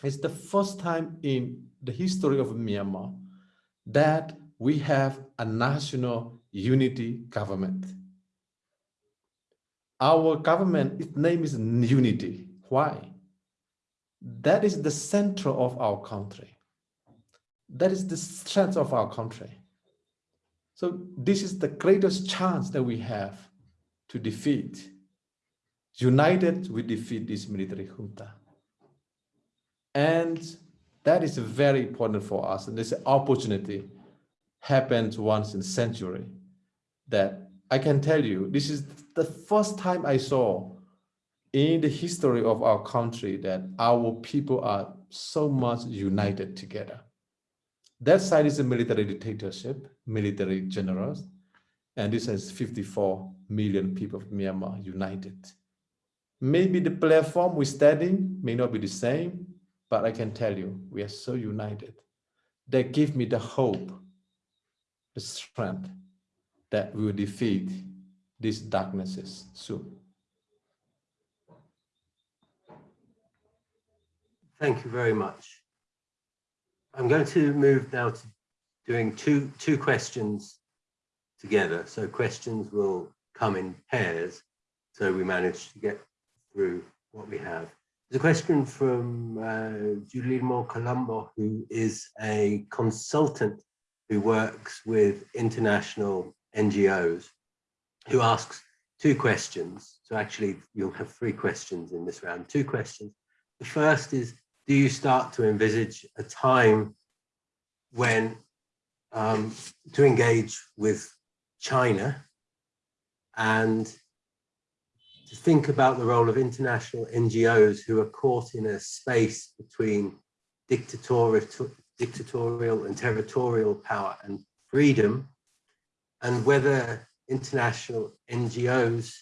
it's the first time in the history of Myanmar that we have a national unity government. Our government, its name is Unity. Why? That is the center of our country. That is the strength of our country. So this is the greatest chance that we have to defeat. United, we defeat this military junta. And that is very important for us. And this opportunity happens once in a century that I can tell you, this is the first time I saw in the history of our country that our people are so much united together. that side is a military dictatorship, military generals, and this has 54 million people of Myanmar united. Maybe the platform we're studying may not be the same, but I can tell you, we are so united. They give me the hope, the strength that we will defeat these darknesses soon. Thank you very much. I'm going to move now to doing two, two questions together. So questions will come in pairs. So we manage to get through what we have. There's a question from uh, Julimo Colombo, who is a consultant who works with international NGOs, who asks two questions. So actually, you'll have three questions in this round, two questions. The first is, do you start to envisage a time when um, to engage with China and to think about the role of international NGOs who are caught in a space between dictatorial, and territorial power and freedom, and whether international NGOs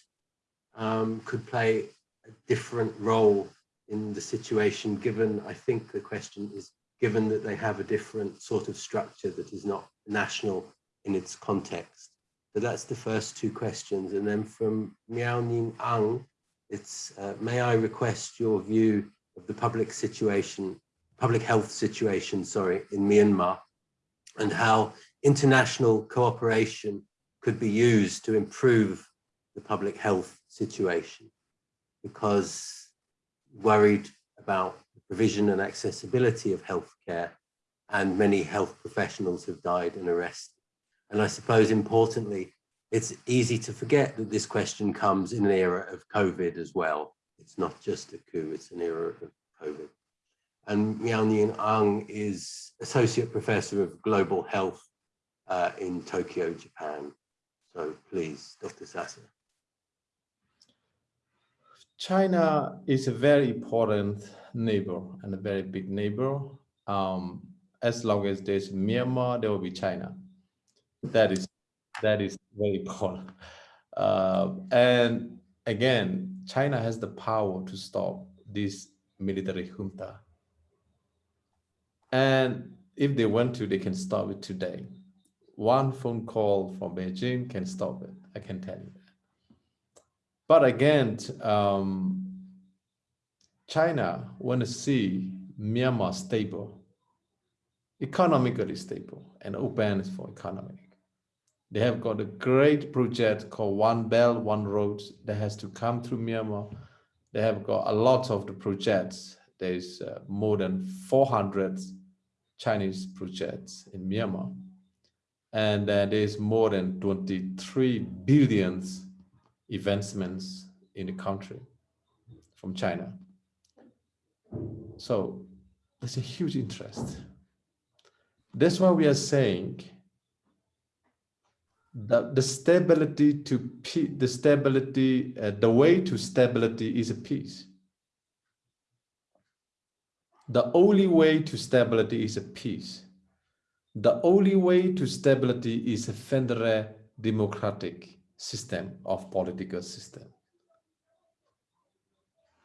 um, could play a different role in the situation, given, I think the question is, given that they have a different sort of structure that is not national in its context. So that's the first two questions. And then from Myo Nyein Aung, it's, uh, may I request your view of the public situation, public health situation, sorry, in Myanmar, and how international cooperation could be used to improve the public health situation. Because worried about the provision and accessibility of healthcare and many health professionals have died and arrested. And I suppose importantly, it's easy to forget that this question comes in an era of COVID as well. It's not just a coup, it's an era of COVID. And Myo Nyein Aung is Associate Professor of Global Health uh, in Tokyo, Japan. So please, Dr. Sasa. China is a very important neighbor and a very big neighbor. Um, as long as there's Myanmar, there will be China. That is that is very important. Uh, and again, China has the power to stop this military junta. And if they want to, they can stop it today. One phone call from Beijing can stop it. I can tell you. But again, um, China want to see Myanmar stable, economically stable, and open for economic. They have got a great project called One Belt, One Road that has to come through Myanmar. They have got a lot of the projects. There's uh, more than 400 Chinese projects in Myanmar. And uh, there's more than 23 billions investments in the country from China. So there's a huge interest. That's why we are saying that the stability to the stability, uh, the way to stability is a peace. The only way to stability is a peace. The only way to stability is a federal democratic system of political system.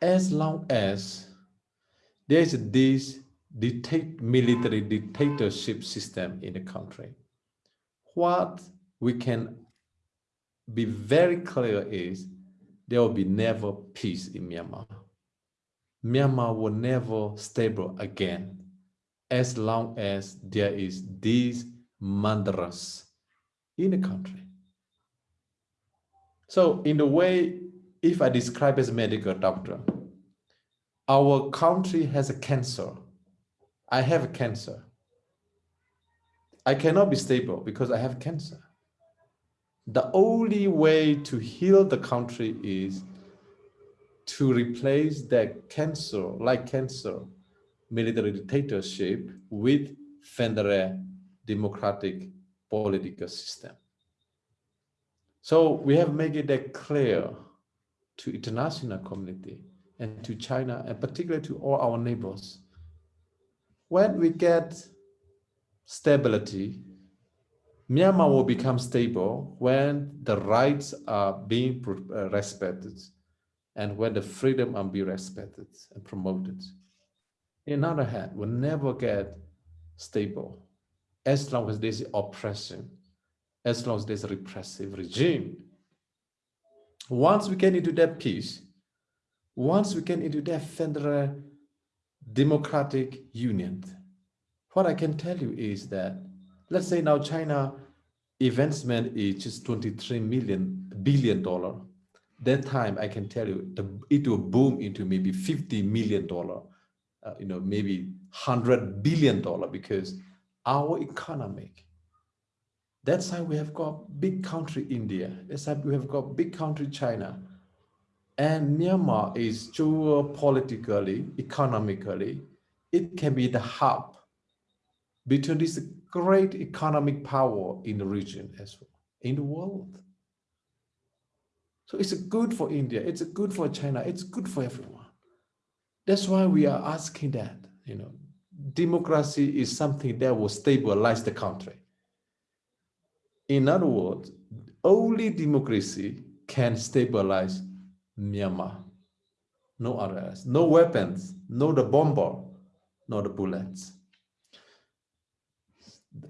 As long as there is this dictate, military dictatorship system in the country, what we can be very clear is there will be never peace in Myanmar. Myanmar will never stable again as long as there is these mantras in the country. So in the way, if I describe as a medical doctor, our country has a cancer. I have a cancer. I cannot be stable because I have cancer. The only way to heal the country is to replace that cancer, like cancer, military dictatorship with federal democratic political system. So we have made it clear to international community and to China and particularly to all our neighbors. When we get stability, Myanmar will become stable when the rights are being uh, respected and when the freedom are being respected and promoted. In other hand, will never get stable as long as there's oppression, as long as there's a repressive regime. Once we get into that peace, once we get into that federal democratic union, what I can tell you is that, let's say now China investment is just 23 million billion dollar. That time I can tell you the, it will boom into maybe 50 million dollar, uh, you know, maybe 100 billion dollar because our economic. That's why we have got big country India. That's why we have got big country China. And Myanmar is geopolitically, economically, it can be the hub between this great economic power in the region as well, in the world. So it's good for India, it's good for China, it's good for everyone. That's why we are asking that, you know, democracy is something that will stabilize the country. In other words, only democracy can stabilize Myanmar. No others, no weapons, no the bomber, no the bullets.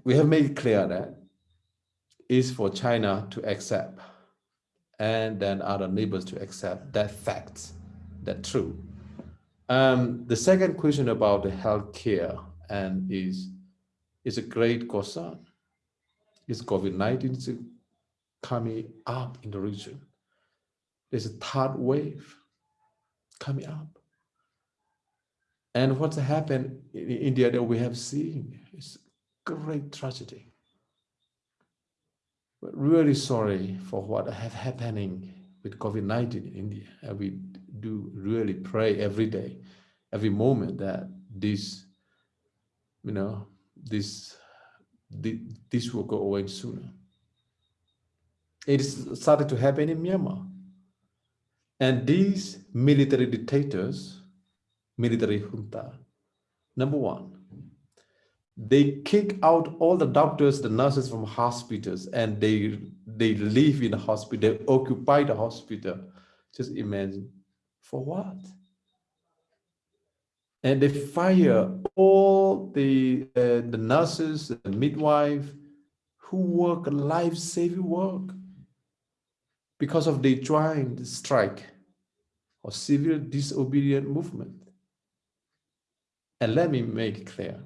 We have made clear that is for China to accept and then other neighbors to accept that fact, that true. Um, the second question about the healthcare and is is a great concern. Is COVID-19 coming up in the region? There's a third wave coming up. And what's happened in India that we have seen is great tragedy. But really sorry for what have happening with COVID-19 in India. And we do really pray every day, every moment that this, you know, this, this will go away sooner. It started to happen in Myanmar. And these military dictators, military junta, number one, they kick out all the doctors, the nurses from hospitals, and they they live in the hospital, they occupy the hospital. Just imagine, for what? And they fire all the uh, the nurses, the midwife, who work life-saving work because of the joint strike or civil disobedient movement. And let me make clear,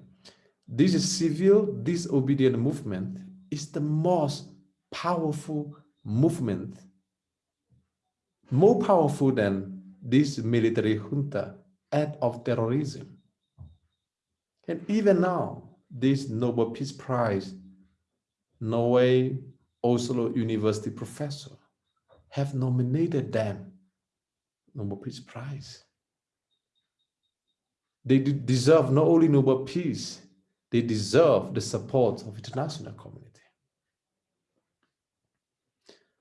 this civil disobedient movement is the most powerful movement, more powerful than this military junta act of terrorism. And even now, this Nobel Peace Prize, Norway Oslo University professor have nominated them Nobel Peace Prize. They deserve not only Nobel Peace, they deserve the support of international community.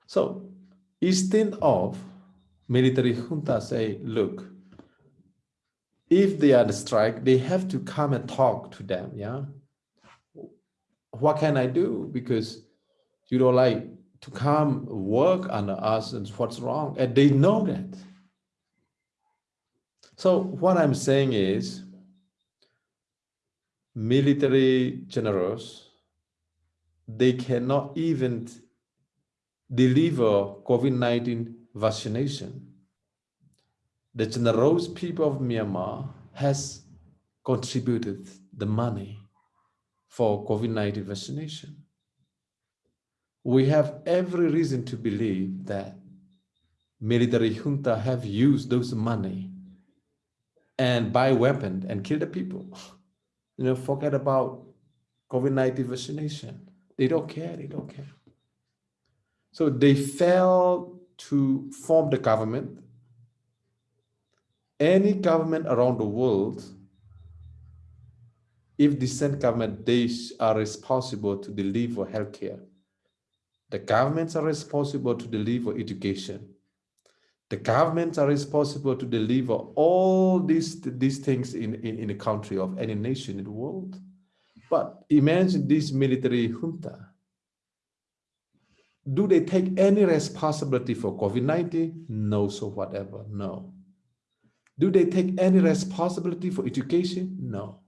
So instead of military junta say, look, if they are the strike, they have to come and talk to them, yeah? What can I do? Because you don't like to come work under us and what's wrong, and they know that. So what I'm saying is, military generals, they cannot even deliver COVID-19 vaccination. The generous people of Myanmar has contributed the money for COVID-19 vaccination. We have every reason to believe that military junta have used those money and buy weapons and kill the people. You know, forget about COVID-19 vaccination. They don't care, they don't care. So they failed to form the government. Any government around the world, if the same government, they are responsible to deliver healthcare. The governments are responsible to deliver education. The governments are responsible to deliver all these, these things in, in, in the country of any nation in the world. But imagine this military junta. Do they take any responsibility for COVID-19? No, so whatever, no. Do they take any responsibility for education? No.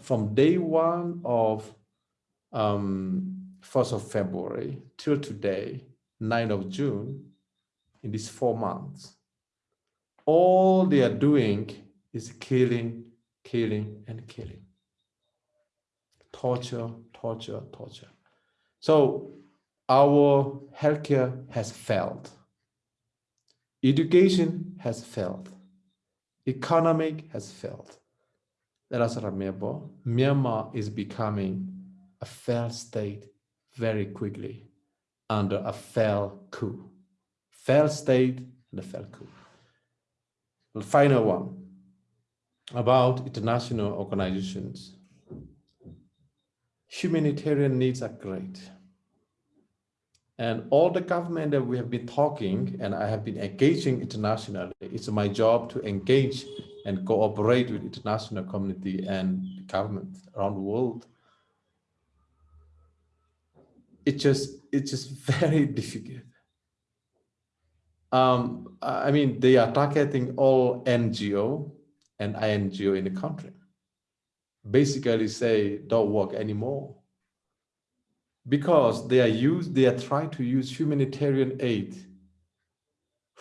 From day one of um, 1st of February till today, 9th of June, in these four months, all they are doing is killing, killing, and killing. Torture, torture, torture. So our healthcare has failed. Education has failed. Economic has failed. Let us remember, Myanmar is becoming a failed state very quickly under a failed coup. Failed state and a failed coup. The final one about international organizations. Humanitarian needs are great. And all the government that we have been talking and I have been engaging internationally, it's my job to engage and cooperate with international community and government around the world. It just, it's just very difficult. Um, I mean, they are targeting all NGO and INGO in the country. Basically say, don't work anymore because they are used, they are trying to use humanitarian aid,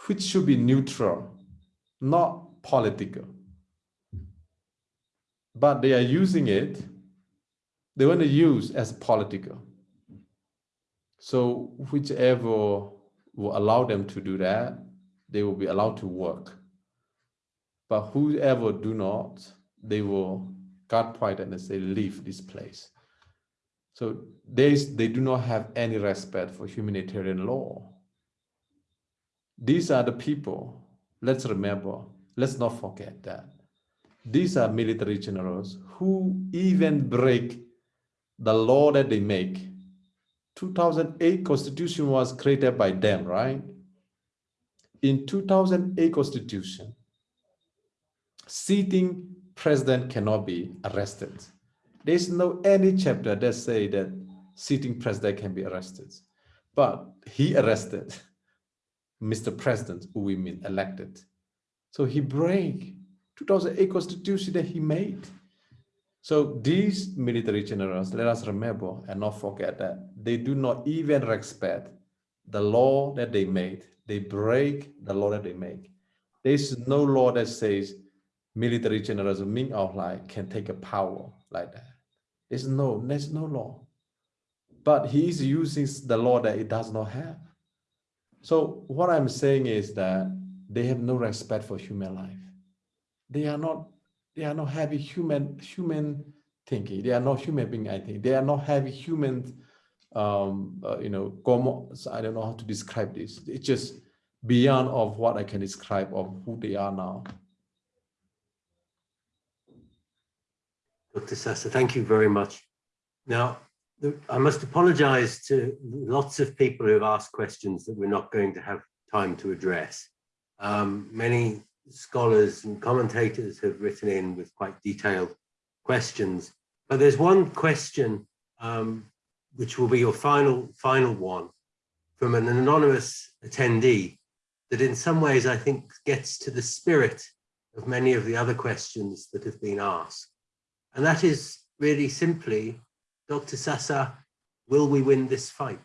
which should be neutral, not political. But they are using it, they want to use as political. So whichever will allow them to do that, they will be allowed to work. But whoever do not, they will cut quite point and say, leave this place. So they, they do not have any respect for humanitarian law. These are the people, let's remember, let's not forget that. These are military generals who even break the law that they make. 2008 constitution was created by them, right? In 2008 constitution, sitting president cannot be arrested there's no any chapter that say that sitting president can be arrested. But he arrested Mr. President, who we mean elected. So he break 2008 constitution that he made. So these military generals, let us remember and not forget that they do not even respect the law that they made. They break the law that they make. There's no law that says military generals Min Aung Hlaing can take a power like that. There's no, law. But he is using the law that it does not have. So what I'm saying is that they have no respect for human life. They are not, they are not having human, human thinking. They are not human being, I think. They are not having human, um, uh, you know, I don't know how to describe this. It's just beyond of what I can describe of who they are now. Dr. Sasa, thank you very much. Now, I must apologize to lots of people who have asked questions that we're not going to have time to address. Um, many scholars and commentators have written in with quite detailed questions, but there's one question um, which will be your final, final one from an anonymous attendee that in some ways I think gets to the spirit of many of the other questions that have been asked. And that is really simply, Dr. Sasa, will we win this fight?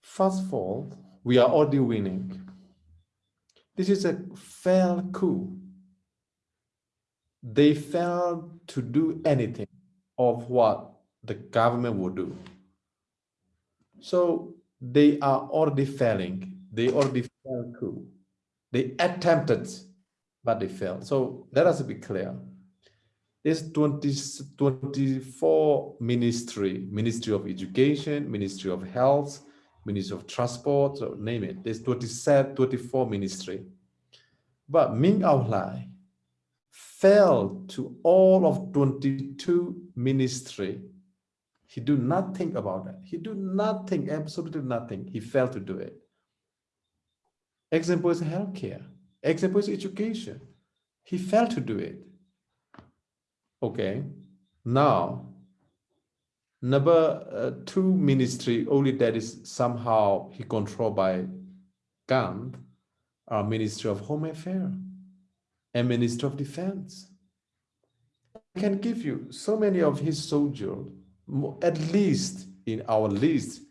First of all, we are already winning. This is a failed coup. They failed to do anything of what the government will do. So they are already failing. They already failed coup. They attempted, but they failed. So let us be clear. There's 20, 24 ministry, Ministry of Education, Ministry of Health, Ministry of Transport, so name it. There's 27, 24 ministry. But Min Aung failed to all of 22 ministry. He do not think about that. He do nothing, absolutely nothing. He failed to do it. Example is healthcare. Example is education. He failed to do it. Okay, now number uh, two ministry only that is somehow he controlled by Gand are Ministry of Home Affairs and Minister of Defense. I can give you so many of his soldiers, at least in our list,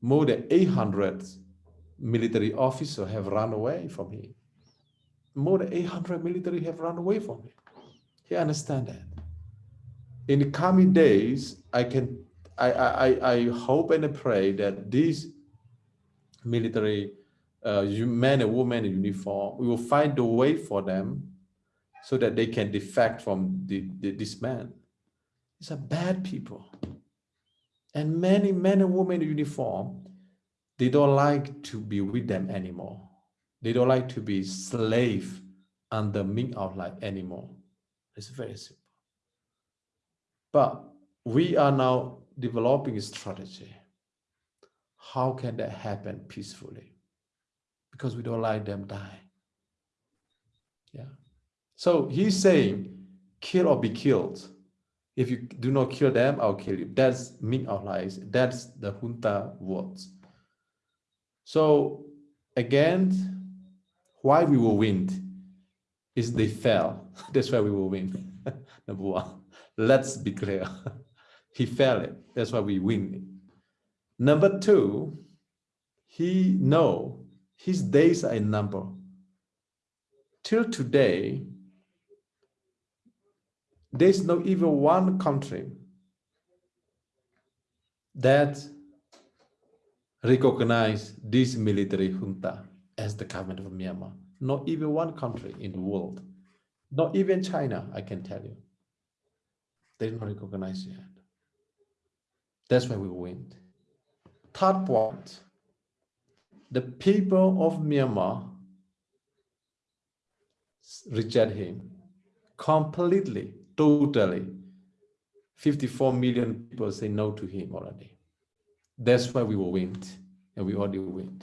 more than 800 military officers have run away from him. More than 800 military have run away from him. He understand that. In the coming days, I can, I, I, I- I hope and pray that these military uh, men and women in uniform, we will find a way for them so that they can defect from the, the, this man. These are bad people. And many men and women in uniform, they don't like to be with them anymore. They don't like to be slave under Min Aung Hlaing anymore. It's very simple. But we are now developing a strategy. How can that happen peacefully? Because we don't like them die. Yeah. So he's saying, kill or be killed. If you do not kill them, I'll kill you. That's Min Aung Hlaing's. That's the junta words. So again, why we will win is they fell. That's why we will win. Number one. Let's be clear. he failed it. That's why we win. Number two, he know his days are in number. Till today, there's no even one country that recognize this military junta as the government of Myanmar. Not even one country in the world. Not even China, I can tell you. They don't recognize yet. That's why we win. Third point, the people of Myanmar reject him completely, totally. 54 million people say no to him already. That's why we will win, and we already win.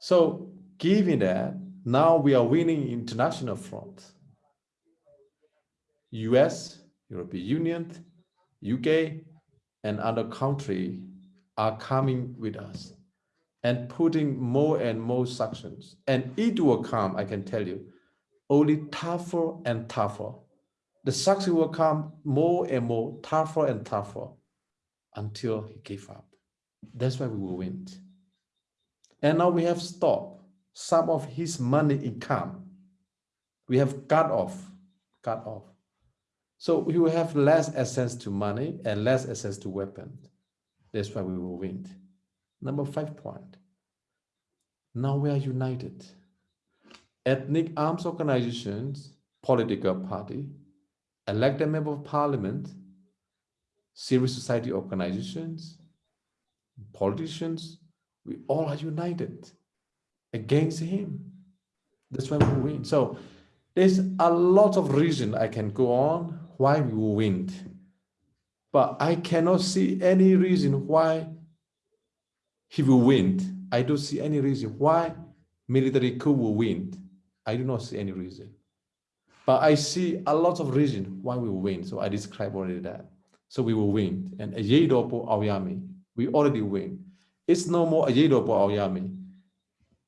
So, given that, now we are winning international front. US, European Union, UK, and other country are coming with us and putting more and more sanctions. And it will come, I can tell you, only tougher and tougher. The sanctions will come more and more tougher and tougher until he gave up. That's why we will win. And now we have stopped some of his money income. We have cut off, cut off. So we will have less access to money and less access to weapons. That's why we will win. Number five point. Now we are united. Ethnic arms organizations, political party, elected member of parliament, civil society organizations, politicians, we all are united against him. That's why we win. So there's a lot of reason I can go on why we win. But I cannot see any reason why he will win. I don't see any reason why military coup will win. I do not see any reason. But I see a lot of reason why we win. So I described already that. So we will win. And a Yedopo Aoyami, we already win. It's no more a Yedopo Aoyami.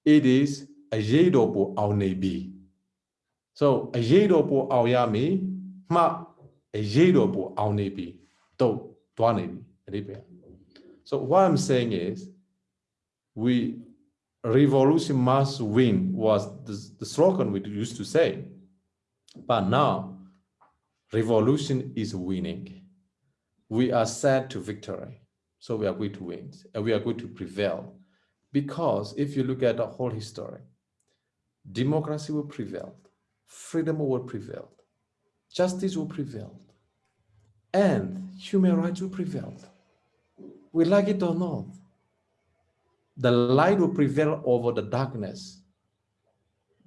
It is a Yedopo Aonebi. So a Yedopo Aoyami, ma a Yedopo Aonebi. Do, Dwanebi. So what I'm saying is, we revolution must win was the, the slogan we used to say. But now, revolution is winning. We are set to victory. So we are going to win and we are going to prevail. Because if you look at the whole history, democracy will prevail, freedom will prevail, justice will prevail, and human rights will prevail. We like it or not, the light will prevail over the darkness.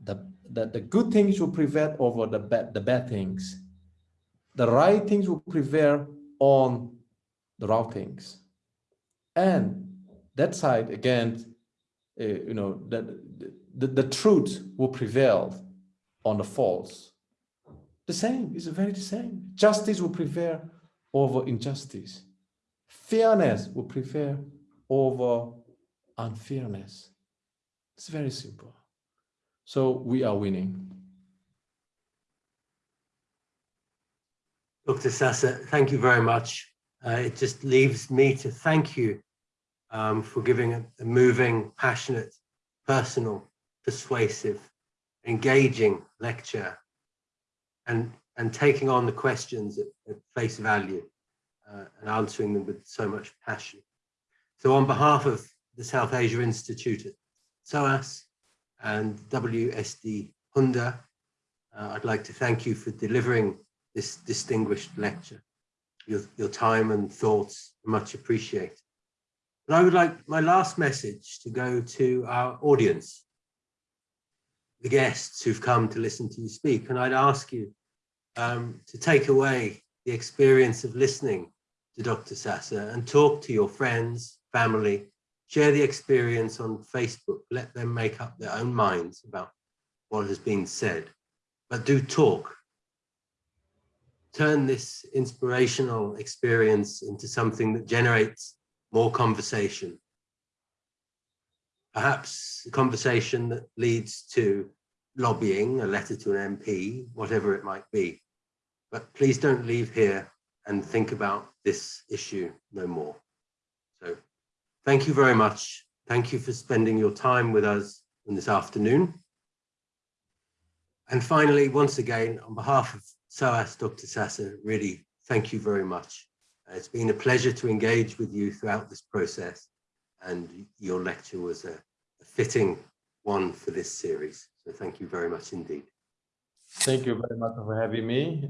The, the, the good things will prevail over the bad, the bad things. The right things will prevail on the wrong things. And that side, again, uh, you know, that the, the truth will prevail on the false. The same, is very the same. Justice will prevail over injustice. Fairness will prevail over unfairness. It's very simple. So we are winning. Dr. Sasa, thank you very much. Uh, it just leaves me to thank you um, for giving a, a moving, passionate, personal, persuasive, engaging lecture and, and taking on the questions at, at face value uh, and answering them with so much passion. So on behalf of the South Asia Institute at SOAS and WSD Handa, uh, I'd like to thank you for delivering this distinguished lecture. Your, your time and thoughts much appreciated. And I would like my last message to go to our audience, the guests who've come to listen to you speak. And I'd ask you um, to take away the experience of listening to Dr. Sasa and talk to your friends, family, share the experience on Facebook, let them make up their own minds about what has been said, but do talk. Turn this inspirational experience into something that generates more conversation. Perhaps a conversation that leads to lobbying, a letter to an MP, whatever it might be. But please don't leave here and think about this issue no more. So thank you very much. Thank you for spending your time with us in this afternoon. And finally, once again, on behalf of SOAS, Dr. Sasa, really thank you very much. Uh, it's been a pleasure to engage with you throughout this process and your lecture was a, a fitting one for this series. So thank you very much indeed. Thank you very much for having me.